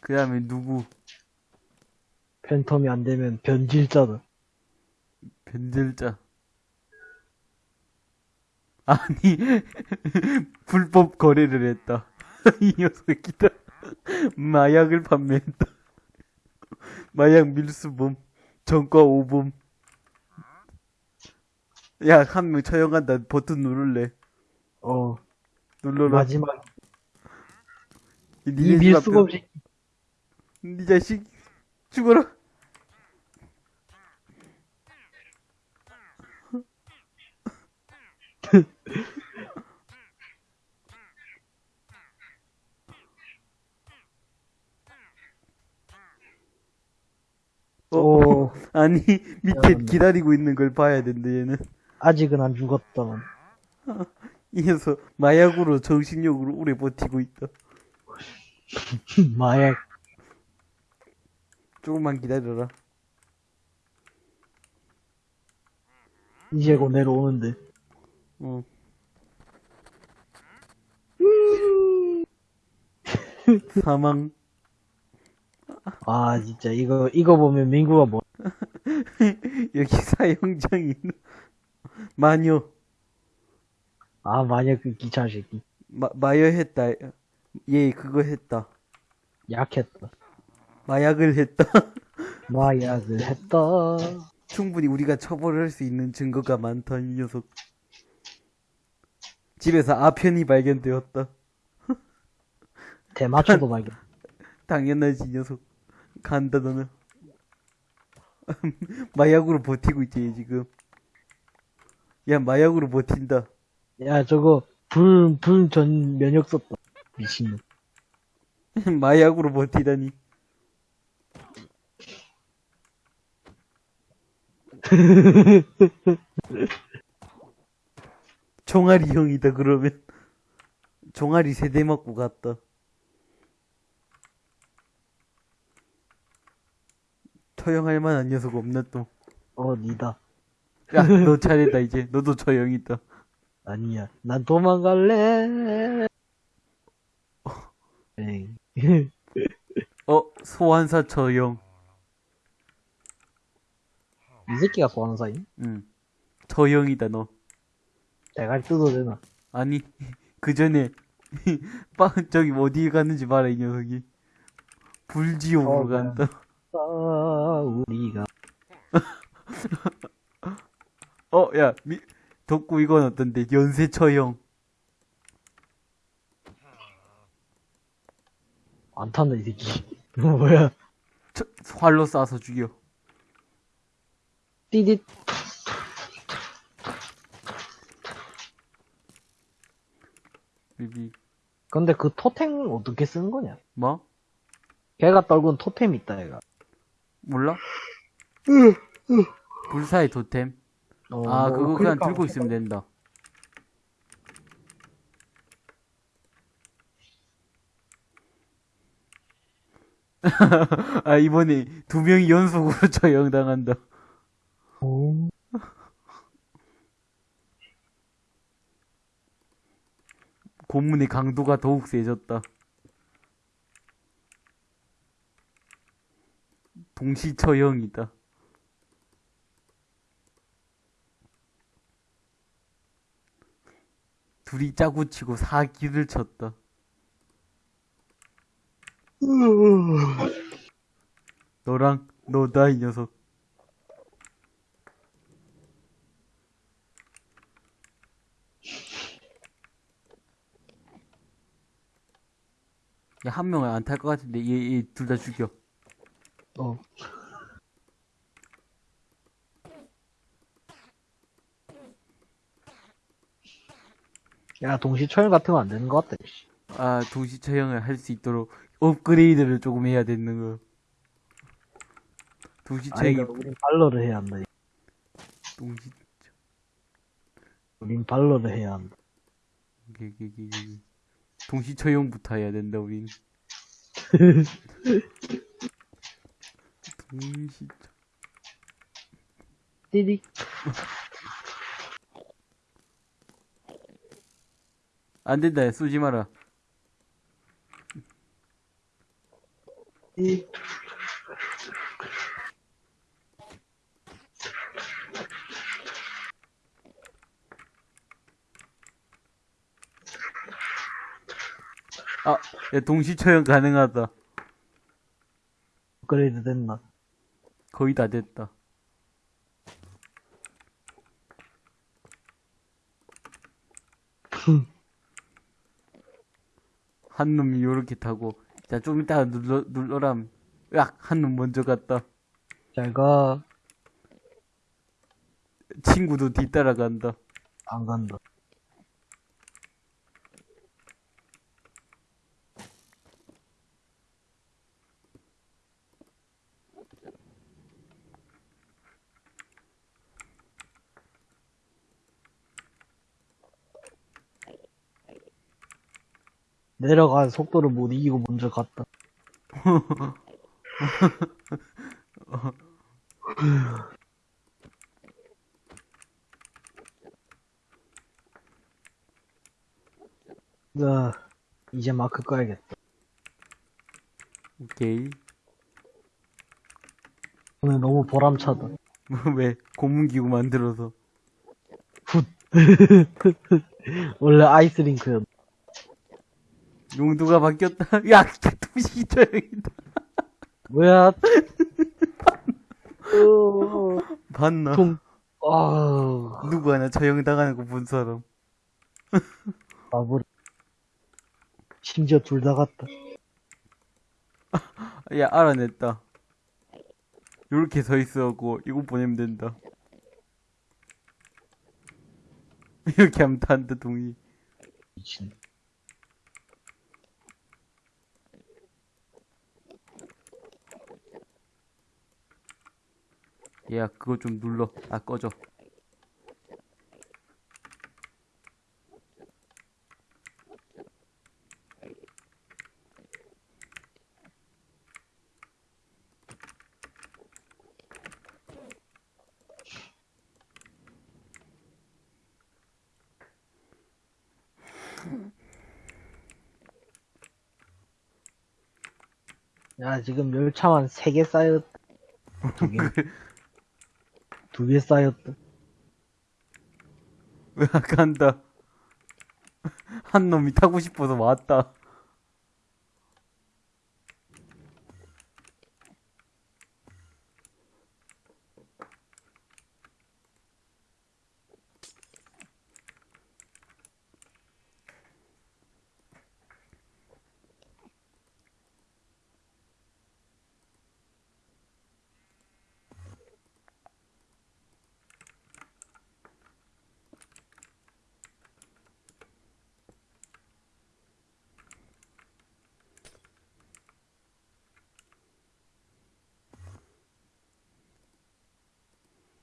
그 다음에 누구? 팬텀이 안 되면 변질자다. 변절자. 아니, 불법 거래를 했다. 이 녀석이다. 마약을 판매했다. 마약 밀수범, 전과 오범. 야, 한 명 처형한다. 버튼 누를래. 어, 눌러라. 마지막. 이 밀수범 식니 자식, 죽어라. 오, 아니, 밑에 미안합니다. 기다리고 있는 걸 봐야 된대, 얘는. 아직은 안 죽었다만. 이 녀석, 마약으로 정신력으로 오래 버티고 있다. 마약. 조금만 기다려라. 이제 곧 내려오는데. 어. 사망. 아, 진짜, 이거, 이거 보면 민구가 뭐, 여기 사형장이 있는. 마녀. 아, 마약 그 기차 새끼. 마, 마여 했다. 얘 그거 했다. 약했다. 마약을 했다. 마약을 했다. 충분히 우리가 처벌할 수 있는 증거가 많다, 이 녀석. 집에서 아편이 발견되었다. 대마초도 발견. 당연하지, 이 녀석. 간다, 너는. 마약으로 버티고 있지, 얘 지금. 야, 마약으로 버틴다. 야, 저거, 불, 불 전 면역 썼다. 미친놈. 마약으로 버티다니. 종아리 형이다, 그러면. 종아리 세 대 맞고 갔다. 처형할 만한 녀석 없나 또. 어, 니다. 야, 너 차례다, 이제. 너도 처형이다. 아니야. 난 도망갈래. 어, 소환사 처형. 이 새끼가 소환 사이? 응. 처형이다, 너. 대가리 뜯어도 되나? 아니, 그 전에, 빵, 저기 어디 가는지 봐라, 이 녀석이. 불지옥으로 어, 간다. 아, 우리가. 어, 야, 미, 덕구 이건 어떤데? 연쇄 처형. 안 탄다, 이 새끼. 뭐야? 처, 활로 쏴서 죽여. 띠릿. 비비. 근데 그 토템은 어떻게 쓰는 거냐? 뭐? 걔가 떨군 토템 있다, 얘가. 몰라? 불사의 토템. 어, 아, 뭐 그거 그냥 그러니까 들고 있으면 된다. 아, 이번에 두 명이 연속으로 처형당한다. 어, 고문의 강도가 더욱 세졌다. 동시 처형이다. 둘이 짜고 치고 사기를 쳤다. 너랑 너다 이 녀석. 한 명은 안 탈 것 같은데, 얘, 얘둘 다 죽여. 어. 야, 동시 처형 같은 거 안 되는 것 같다, 씨. 아, 동시 처형을 할 수 있도록 업그레이드를 조금 해야 되는 거. 동시 아니, 처형이, 우린 발러를 해야 한다. 동시, 우린 발러를 해야 한다. 게, 게, 게, 게. 동시 처형부터 해야 된다, 우린. 동시, 처- 띠릭. 안 된다, 야, 쏘지 마라. 띠 아, 야, 동시 처형 가능하다. 업그레이드 됐나? 거의 다 됐다. 한 놈이 요렇게 타고, 자, 좀 이따가 눌러, 눌러람. 으악! 한놈 먼저 갔다. 잘 가. 친구도 뒤따라 간다. 안 간다. 내려간 속도를 못 이기고 먼저 갔다. 야, 이제 마크 꺼야겠다. 오케이. 오늘 너무 보람차다. 왜? 고문기구 만들어서. 원래 아이스링크였. 용도가 바뀌었다. 야, 동시 처형이다. 뭐야? 어, 봤나? 통, 아, 누구 하나 처형 당하는 거 본 사람. 바보를. 심지어 둘다 같다. 야, 알아냈다. 요렇게 서 있어갖고, 이거 보내면 된다. 이렇게 하면 단다, 동의. 미친. 야, 그거 좀 눌러. 아, 꺼져. 야, 지금 열차만 3개 쌓였다. 두 개. 두 개 쌓였다. 왜 간다. 한 놈이 타고 싶어서 왔다.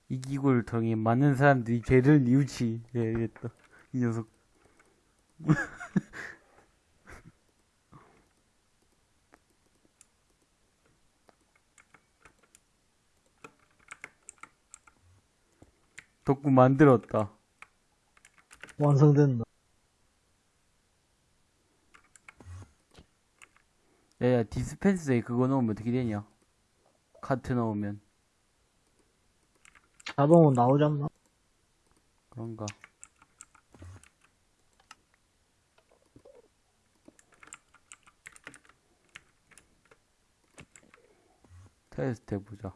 이 통해 많은 사람들이 죄를 뉘우치야겠다. 이 녀석. 덕구 만들었다. 완성된다. 야야 디스펜서에 그거 넣으면 어떻게 되냐? 카트 넣으면 자동으로 나오지 않나? 그런가? 테스트 해보자.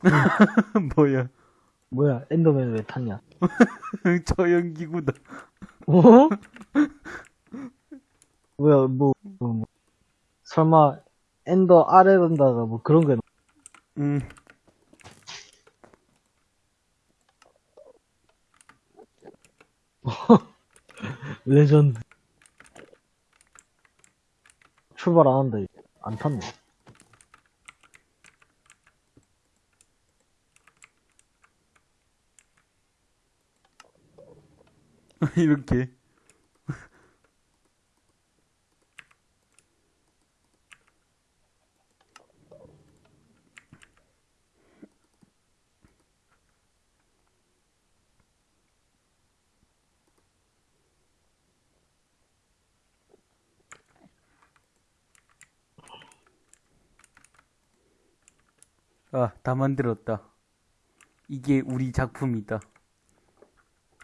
뭐야? 뭐야, 엔더맨 왜 탔냐? 저 연기구다. 어? 뭐야, 뭐, 뭐, 뭐. 설마, 엔더 아래 던다가 뭐 그런 게, 응. 레전드. 출발 안 한다, 이제. 안 탔네. 이렇게. 아, 다 만들었다. 이게 우리 작품이다.